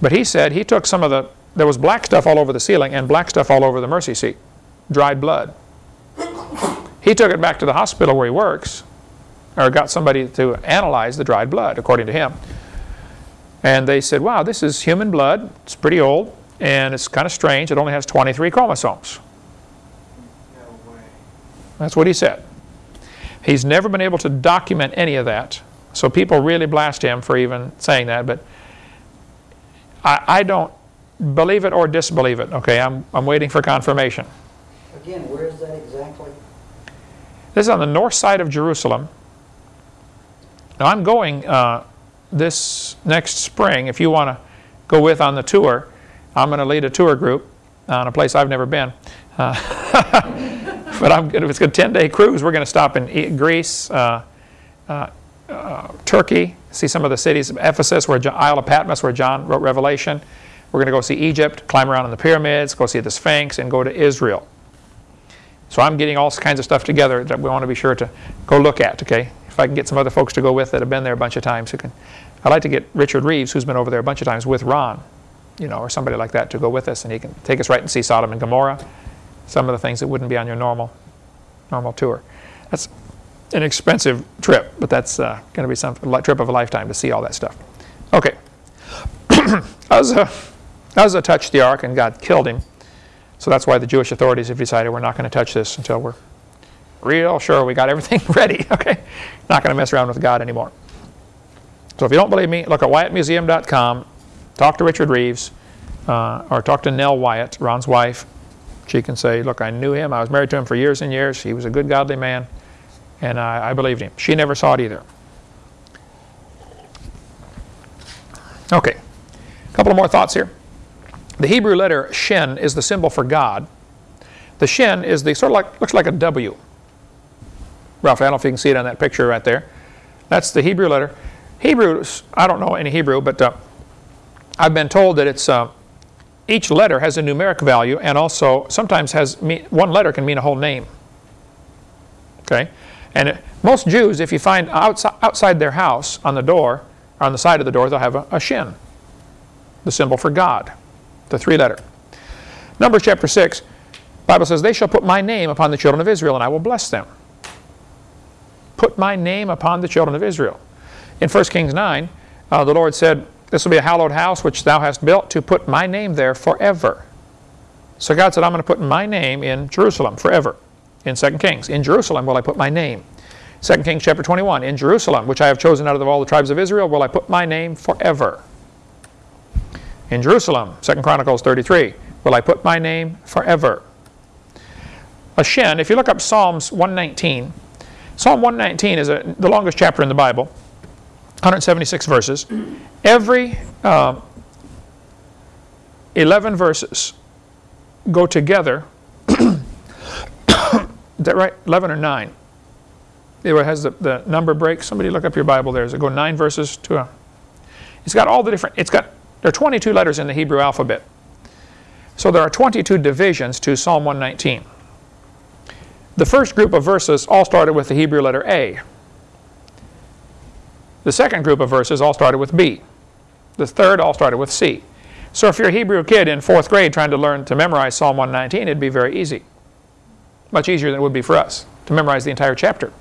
But he said he took some of the, there was black stuff all over the ceiling and black stuff all over the mercy seat. Dried blood. He took it back to the hospital where he works, or got somebody to analyze the dried blood, according to him. And they said, wow, this is human blood. It's pretty old. and it's kind of strange. It only has 23 chromosomes. No way. That's what he said. He's never been able to document any of that, so people really blast him for even saying that, but I, I don't believe it or disbelieve it. Okay, I'm, I'm waiting for confirmation. Again, where is that exactly? This is on the north side of Jerusalem. Now I'm going uh, this next spring. If you want to go with on the tour, I'm going to lead a tour group on a place I've never been. Uh, but I'm, if it's a 10-day cruise, we're going to stop in Greece, uh, uh, Turkey, see some of the cities of Ephesus, where Jo- Isle of Patmos, where John wrote Revelation. We're going to go see Egypt, climb around in the pyramids, go see the Sphinx, and go to Israel. So I'm getting all kinds of stuff together that we want to be sure to go look at, okay? If I can get some other folks to go with that have been there a bunch of times who can. I'd like to get Richard Rives, who's been over there a bunch of times with Ron, you know, or somebody like that to go with us and he can take us right and see Sodom and Gomorrah, some of the things that wouldn't be on your normal, normal tour. That's an expensive trip, but that's uh, going to be some trip of a lifetime to see all that stuff. Okay. Uzzah, Uzzah touched the ark and God killed him. So that's why the Jewish authorities have decided we're not going to touch this until we're real sure we got everything ready, okay? Not going to mess around with God anymore. So if you don't believe me, look at WyattMuseum.com, talk to Richard Rives, uh, or talk to Nell Wyatt, Ron's wife. She can say, look, I knew him. I was married to him for years and years. He was a good, godly man, and I, I believed him. She never saw it either. Okay, a couple of more thoughts here. The Hebrew letter shin is the symbol for God. The shin is the sort of like looks like a W. Ralph, I don't know if you can see it on that picture right there. That's the Hebrew letter. Hebrews, I don't know any Hebrew, but uh, I've been told that it's uh, each letter has a numeric value and also sometimes has one letter can mean a whole name. Okay, and most Jews, if you find outside, outside their house on the door, or on the side of the door, they'll have a, a shin, the symbol for God the three letter. Numbers chapter 6, Bible says, They shall put my name upon the children of Israel, and I will bless them. Put my name upon the children of Israel. In 1 Kings 9, uh, the Lord said, This will be a hallowed house which thou hast built to put my name there forever. So God said, I'm going to put my name in Jerusalem forever. In 2 Kings, in Jerusalem will I put my name. 2 Kings chapter 21, in Jerusalem, which I have chosen out of all the tribes of Israel, will I put my name forever in Jerusalem, 2 Chronicles 33, will I put my name forever. A shin, if you look up Psalms 119, Psalm 119 is a, the longest chapter in the Bible, 176 verses. Every uh, 11 verses go together. Is that right? 11 or 9? It has the, the number break. Somebody look up your Bible there. Does it go 9 verses to a. It's got all the different. It's got there are 22 letters in the Hebrew alphabet. So there are 22 divisions to Psalm 119. The first group of verses all started with the Hebrew letter A. The second group of verses all started with B. The third all started with C. So if you're a Hebrew kid in fourth grade trying to learn to memorize Psalm 119, it'd be very easy. Much easier than it would be for us to memorize the entire chapter.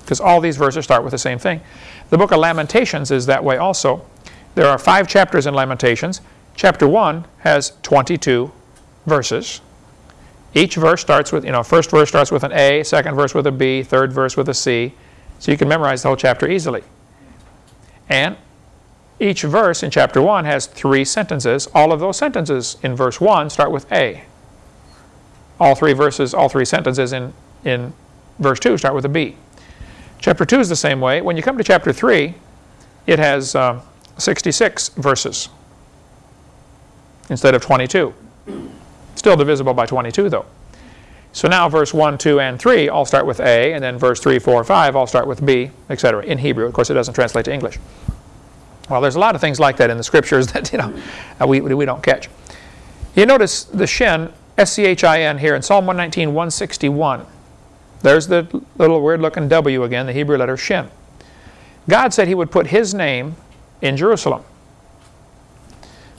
Because all these verses start with the same thing. The book of Lamentations is that way also. There are five chapters in Lamentations. Chapter 1 has 22 verses. Each verse starts with, you know, first verse starts with an A, second verse with a B, third verse with a C. So you can memorize the whole chapter easily. And each verse in chapter 1 has three sentences. All of those sentences in verse 1 start with A. All three verses, all three sentences in, in verse 2 start with a B. Chapter 2 is the same way. When you come to chapter 3, it has um, 66 verses instead of 22. Still divisible by 22 though. So now verse 1, 2, and 3 all start with A, and then verse 3, 4, 5 all start with B, etc. in Hebrew. Of course, it doesn't translate to English. Well, there's a lot of things like that in the scriptures that you know we, we don't catch. You notice the shin, S-C-H-I-N here in Psalm 119, 161. There's the little weird-looking W again, the Hebrew letter shin. God said he would put his name in Jerusalem.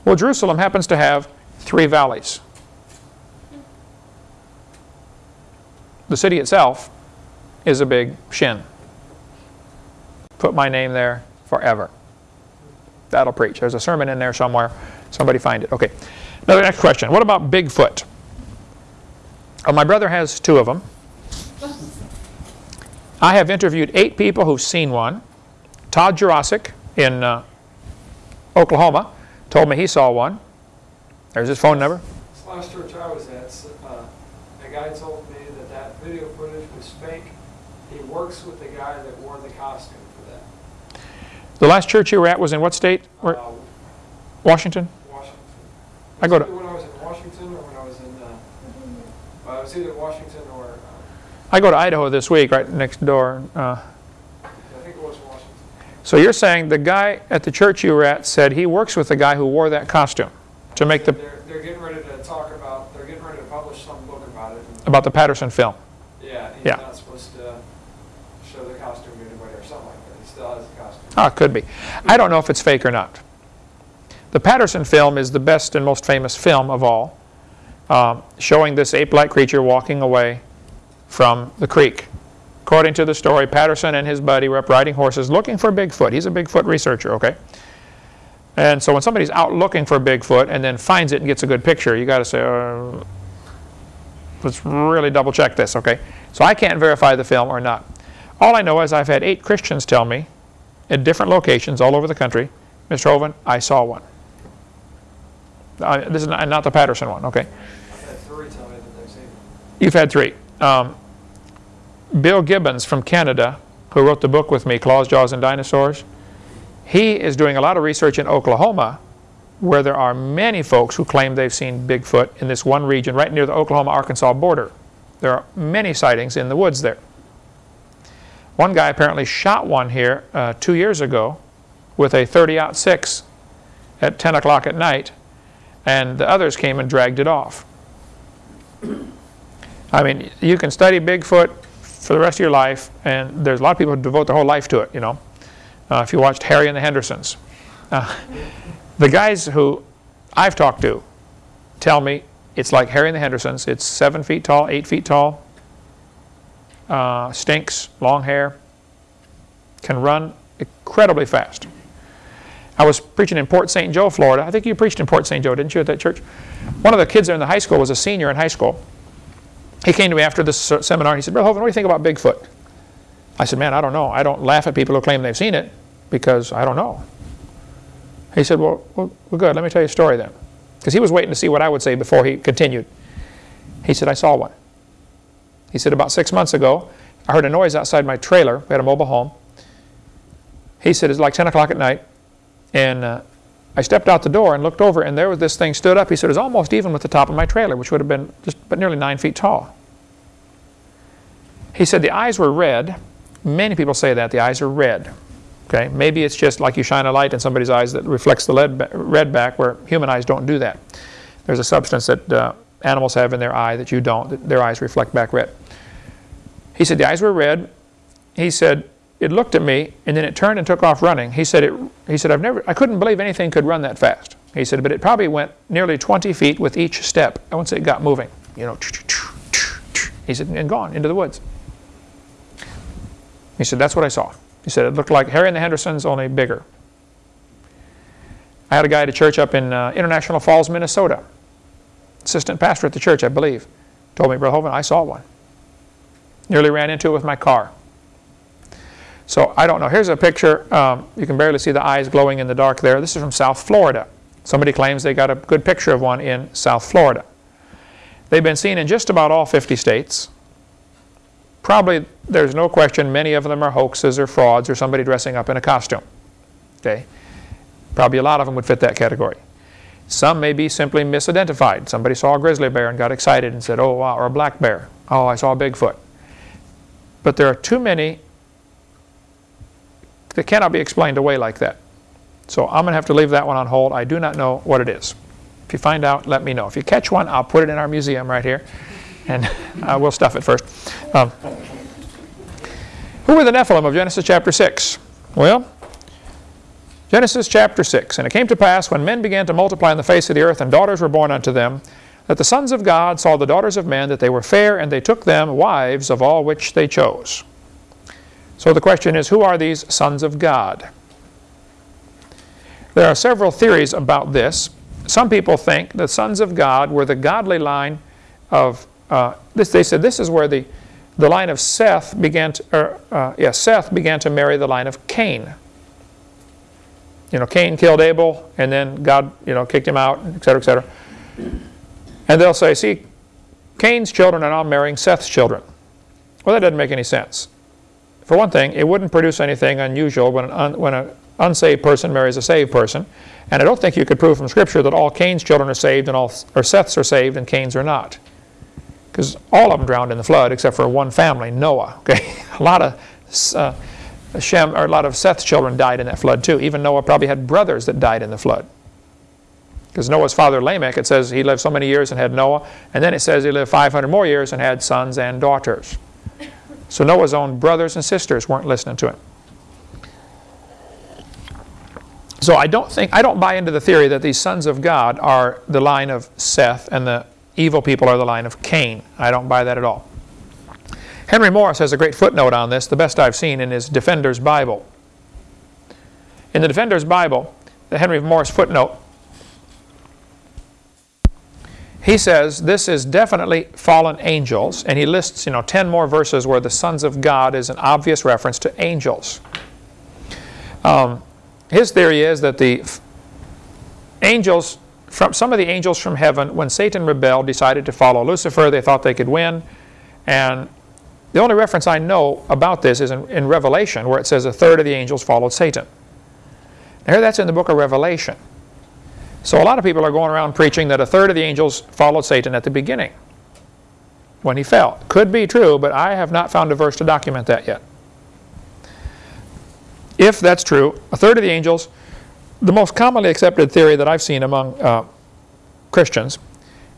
Well, Jerusalem happens to have three valleys. The city itself is a big shin. Put my name there forever. That'll preach. There's a sermon in there somewhere Somebody find it. Okay. Another next question. What about Bigfoot? Oh, my brother has two of them. I have interviewed eight people who've seen one. Todd Jurassic in uh, Oklahoma told me he saw one. There's his phone number. Last church I was at, uh, a guy told me that that video footage was fake. He works with the guy that wore the costume for that. The last church you were at was in what state? Uh, Washington? Washington. I go to- When I was in Washington or when I was in, uh, I either Washington or, uh, I go to Idaho this week, right next door. Uh, I think it was Washington. so you're saying the guy at the church you were at said he works with the guy who wore that costume to make the They're, they're getting ready to talk about, they're getting ready to publish some book about it. about the Patterson film. Yeah, he's Yeah. not supposed to show the costume to anybody or something like that. He still has the costume. Ah, it could be. I don't know if it's fake or not. The Patterson film is the best and most famous film of all, um, showing this ape-like creature walking away from the creek. According to the story, Patterson and his buddy were up riding horses looking for Bigfoot. He's a Bigfoot researcher, okay? And so when somebody's out looking for Bigfoot and then finds it and gets a good picture, you got to say, uh, let's really double check this, okay? So I can't verify the film or not. All I know is I've had eight Christians tell me at different locations all over the country, Mr. Hovind, I saw one. Uh, this is not, not the Patterson one, okay? I've had three tell me that they've seen it. You've had three. Um, Bill Gibbons from Canada, who wrote the book with me, Claws, Jaws, and Dinosaurs, he is doing a lot of research in Oklahoma where there are many folks who claim they've seen Bigfoot in this one region right near the Oklahoma-Arkansas border. There are many sightings in the woods there. One guy apparently shot one here uh, two years ago with a 30-06 at 10 o'clock at night, and the others came and dragged it off. I mean, you can study Bigfoot for the rest of your life, and there's a lot of people who devote their whole life to it, you know. Uh, if you watched Harry and the Hendersons. Uh, the guys who I've talked to tell me it's like Harry and the Hendersons. It's seven feet tall, eight feet tall, uh, stinks, long hair, can run incredibly fast. I was preaching in Port St. Joe, Florida. I think you preached in Port St. Joe, didn't you, at that church? One of the kids there in the high school was a senior in high school. He came to me after this se- seminar. He said, Brother Hovind, what do you think about Bigfoot? I said, man, I don't know. I don't laugh at people who claim they've seen it because I don't know. He said, well, well, well good. Let me tell you a story then. Because he was waiting to see what I would say before he continued. He said, I saw one. He said, about six months ago, I heard a noise outside my trailer. We had a mobile home. He said, it's like 10 o'clock at night. And uh, I stepped out the door and looked over, and there was this thing stood up. He said, it was almost even with the top of my trailer, which would have been just but nearly nine feet tall. He said the eyes were red. Many people say that, the eyes are red. Okay, maybe it's just like you shine a light in somebody's eyes that reflects the lead ba- red back, where human eyes don't do that. There's a substance that uh, animals have in their eye that you don't, that their eyes reflect back red. He said the eyes were red. He said it looked at me and then it turned and took off running. He said it. He said I've never. I couldn't believe anything could run that fast. He said, but it probably went nearly 20 feet with each step. Say it got moving. You know. He said and gone into the woods. He said that's what I saw. He said it looked like Harry and the Hendersons, only bigger. I had a guy at a church up in uh, International Falls, Minnesota. Assistant pastor at the church, I believe, told me, Brother Hovind, I saw one. Nearly ran into it with my car. So I don't know. Here's a picture. Um, you can barely see the eyes glowing in the dark there. This is from South Florida. Somebody claims they got a good picture of one in South Florida. They've been seen in just about all 50 states. Probably, there's no question, many of them are hoaxes or frauds or somebody dressing up in a costume. Okay? Probably a lot of them would fit that category. Some may be simply misidentified. Somebody saw a grizzly bear and got excited and said, oh, wow, or a black bear. Oh, I saw a Bigfoot. But there are too many that cannot be explained away like that. So I'm going to have to leave that one on hold. I do not know what it is. If you find out, let me know. If you catch one, I'll put it in our museum right here, and uh, we'll stuff it first. Um, who were the Nephilim of Genesis chapter 6? Well, Genesis chapter 6. And it came to pass, when men began to multiply on the face of the earth, and daughters were born unto them, that the sons of God saw the daughters of men, that they were fair, and they took them wives of all which they chose. So the question is, who are these sons of God? There are several theories about this. some people think the sons of God were the godly line of, uh, this, they said this is where the, the line of Seth began to, or, uh, yeah, Seth began to marry the line of Cain. You know, Cain killed Abel, and then God, you know, kicked him out, et cetera, et cetera. And they'll say, see, Cain's children are now marrying Seth's children. Well, that doesn't make any sense. For one thing, it wouldn't produce anything unusual when an, un, when an unsaved person marries a saved person. And I don't think you could prove from Scripture that all Cain's children are saved and all or Seth's are saved and Cain's are not. Because all of them drowned in the flood except for one family, Noah. Okay, a lot of uh, Shem or a lot of Seth's children died in that flood too. Even Noah probably had brothers that died in the flood. Because Noah's father Lamech, it says he lived so many years and had Noah, and then it says he lived 500 more years and had sons and daughters. So Noah's own brothers and sisters weren't listening to him. So I don't think I don't buy into the theory that these sons of God are the line of Seth and the evil people are the line of Cain. I don't buy that at all. Henry Morris has a great footnote on this, the best I've seen in his Defender's Bible. In the Defender's Bible, the Henry Morris footnote, he says this is definitely fallen angels, and he lists, you know, 10 more verses where the sons of God is an obvious reference to angels. Um, his theory is that the angels, from some of the angels from heaven, when Satan rebelled, decided to follow Lucifer. They thought they could win. And the only reference I know about this is in, in Revelation, where it says a third of the angels followed Satan. Now, here that's in the book of Revelation. So a lot of people are going around preaching that a third of the angels followed Satan at the beginning when he fell. Could be true, but I have not found a verse to document that yet. If that's true, a third of the angels, the most commonly accepted theory that I've seen among uh, Christians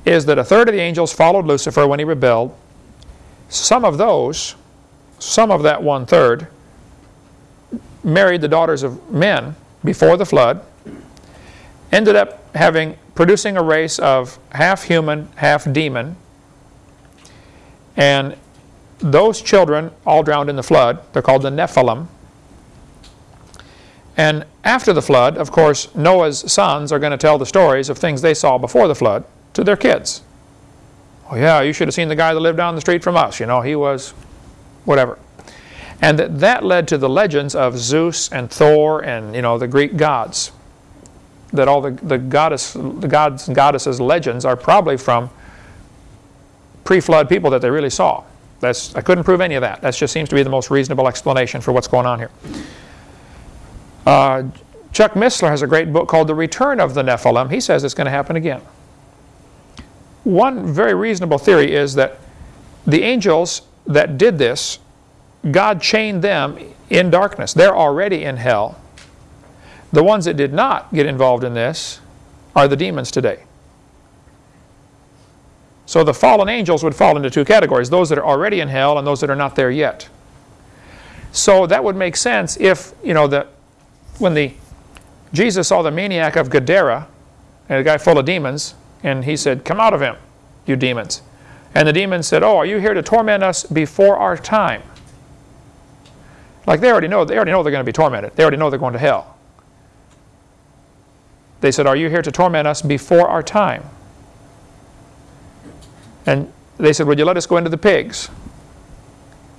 is that a third of the angels followed Lucifer when he rebelled. Some of those, some of that one third, married the daughters of men before the flood, ended up having producing a race of half human, half demon, and those children all drowned in the flood. They're called the Nephilim. And after the flood, of course, Noah's sons are going to tell the stories of things they saw before the flood to their kids. Oh yeah, you should have seen the guy that lived down the street from us. You know, he was whatever. And that, that led to the legends of Zeus and Thor and, you know, the Greek gods. That all the, the, goddess, the gods and goddesses legends are probably from pre-flood people that they really saw. That's, I couldn't prove any of that. That just seems to be the most reasonable explanation for what's going on here. Uh, Chuck Missler has a great book called The Return of the Nephilim. He says it's going to happen again. One very reasonable theory is that the angels that did this, God chained them in darkness. They're already in hell. The ones that did not get involved in this are the demons today. So the fallen angels would fall into two categories, those that are already in hell and those that are not there yet. So that would make sense if, you know, the when the Jesus saw the maniac of Gadara, and a guy full of demons, and he said, Come out of him, you demons. And the demons said, Oh, are you here to torment us before our time? Like they already know, they already know they're going to be tormented. They already know they're going to hell. They said, Are you here to torment us before our time? And they said, Would you let us go into the pigs?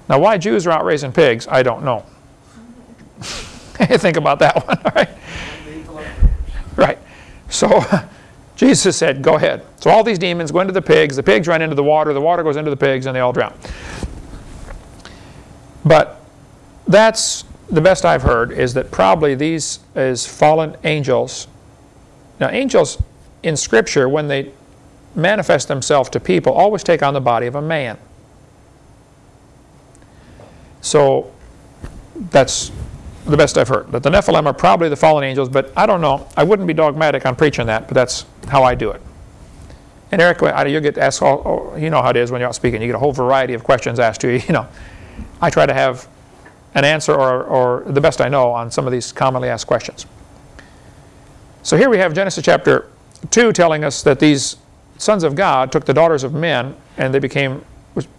Now, why Jews are out raising pigs, I don't know. Think about that one, right? Right. So Jesus said, go ahead. So all these demons go into the pigs, the pigs run into the water, the water goes into the pigs, and they all drown. But that's the best I've heard is that probably these is fallen angels. Now angels in Scripture, when they manifest themselves to people, always take on the body of a man. So that's the best I've heard. That the Nephilim are probably the fallen angels, but I don't know. I wouldn't be dogmatic on preaching that, but that's how I do it. And Eric, you get asked all, you know how it is when you're out speaking. You get a whole variety of questions asked to you. You know, I try to have an answer or, or the best I know on some of these commonly asked questions. So here we have Genesis chapter 2 telling us that these sons of God took the daughters of men, and they became,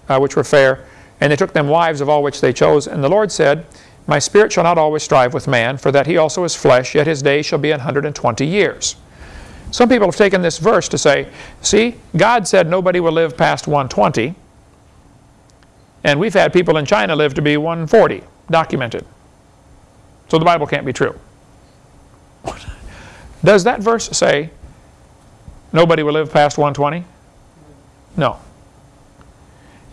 uh, which were fair, and they took them wives of all which they chose. And the Lord said, my spirit shall not always strive with man, for that he also is flesh, yet his day shall be an hundred and twenty years. Some people have taken this verse to say, see, God said nobody will live past 120, and we've had people in China live to be 140, documented. So the Bible can't be true. Does that verse say nobody will live past 120? No.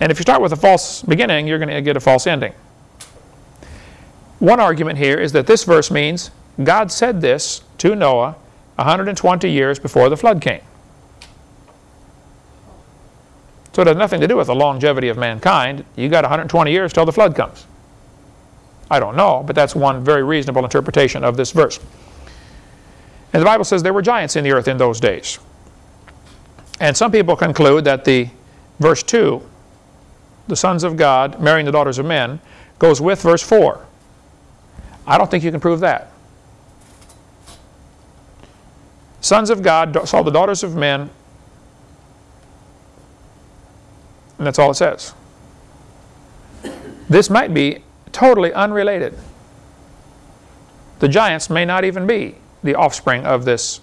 And if you start with a false beginning, you're going to get a false ending. One argument here is that this verse means God said this to Noah 120 years before the flood came. So it has nothing to do with the longevity of mankind. You got 120 years till the flood comes. I don't know, but that's one very reasonable interpretation of this verse. And the Bible says there were giants in the earth in those days. And some people conclude that the verse 2, the sons of God marrying the daughters of men, goes with verse 4. I don't think you can prove that. Sons of God saw the daughters of men, and that's all it says. This might be totally unrelated. The giants may not even be the offspring of this.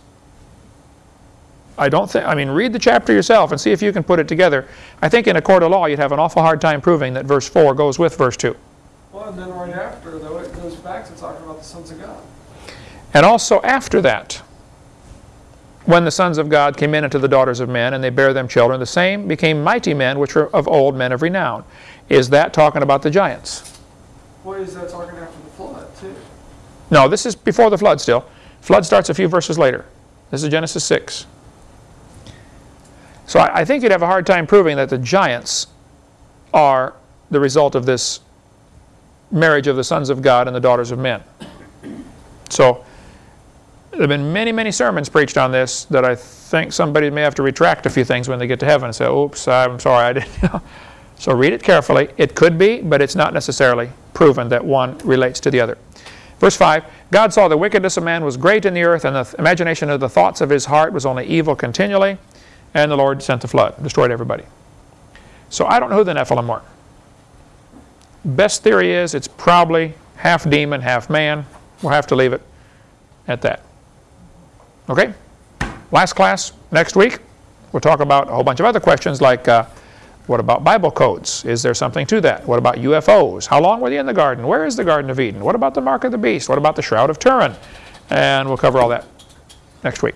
I don't think, I mean, read the chapter yourself and see if you can put it together. I think in a court of law you'd have an awful hard time proving that verse 4 goes with verse 2. Well, and then right after, though, it goes back to talking about the sons of God. And also after that, when the sons of God came in unto the daughters of men, and they bare them children, the same became mighty men, which were of old men of renown. Is that talking about the giants? What is that talking after the flood, too? No, this is before the flood still. Flood starts a few verses later. This is Genesis 6. So I, I think you'd have a hard time proving that the giants are the result of this marriage of the sons of God and the daughters of men. So there have been many, many sermons preached on this that I think somebody may have to retract a few things when they get to heaven and say, oops, I'm sorry, I didn't. So read it carefully. It could be, but it's not necessarily proven that one relates to the other. Verse 5, God saw the wickedness of man was great in the earth, and the imagination of the thoughts of his heart was only evil continually, and the Lord sent the flood, destroyed everybody. So I don't know who the Nephilim were. Best theory is it's probably half demon, half man. We'll have to leave it at that. Okay? Last class next week. We'll talk about a whole bunch of other questions like uh, what about Bible codes? Is there something to that? What about UFOs? How long were they in the garden? Where is the Garden of Eden? What about the mark of the beast? What about the Shroud of Turin? And we'll cover all that next week.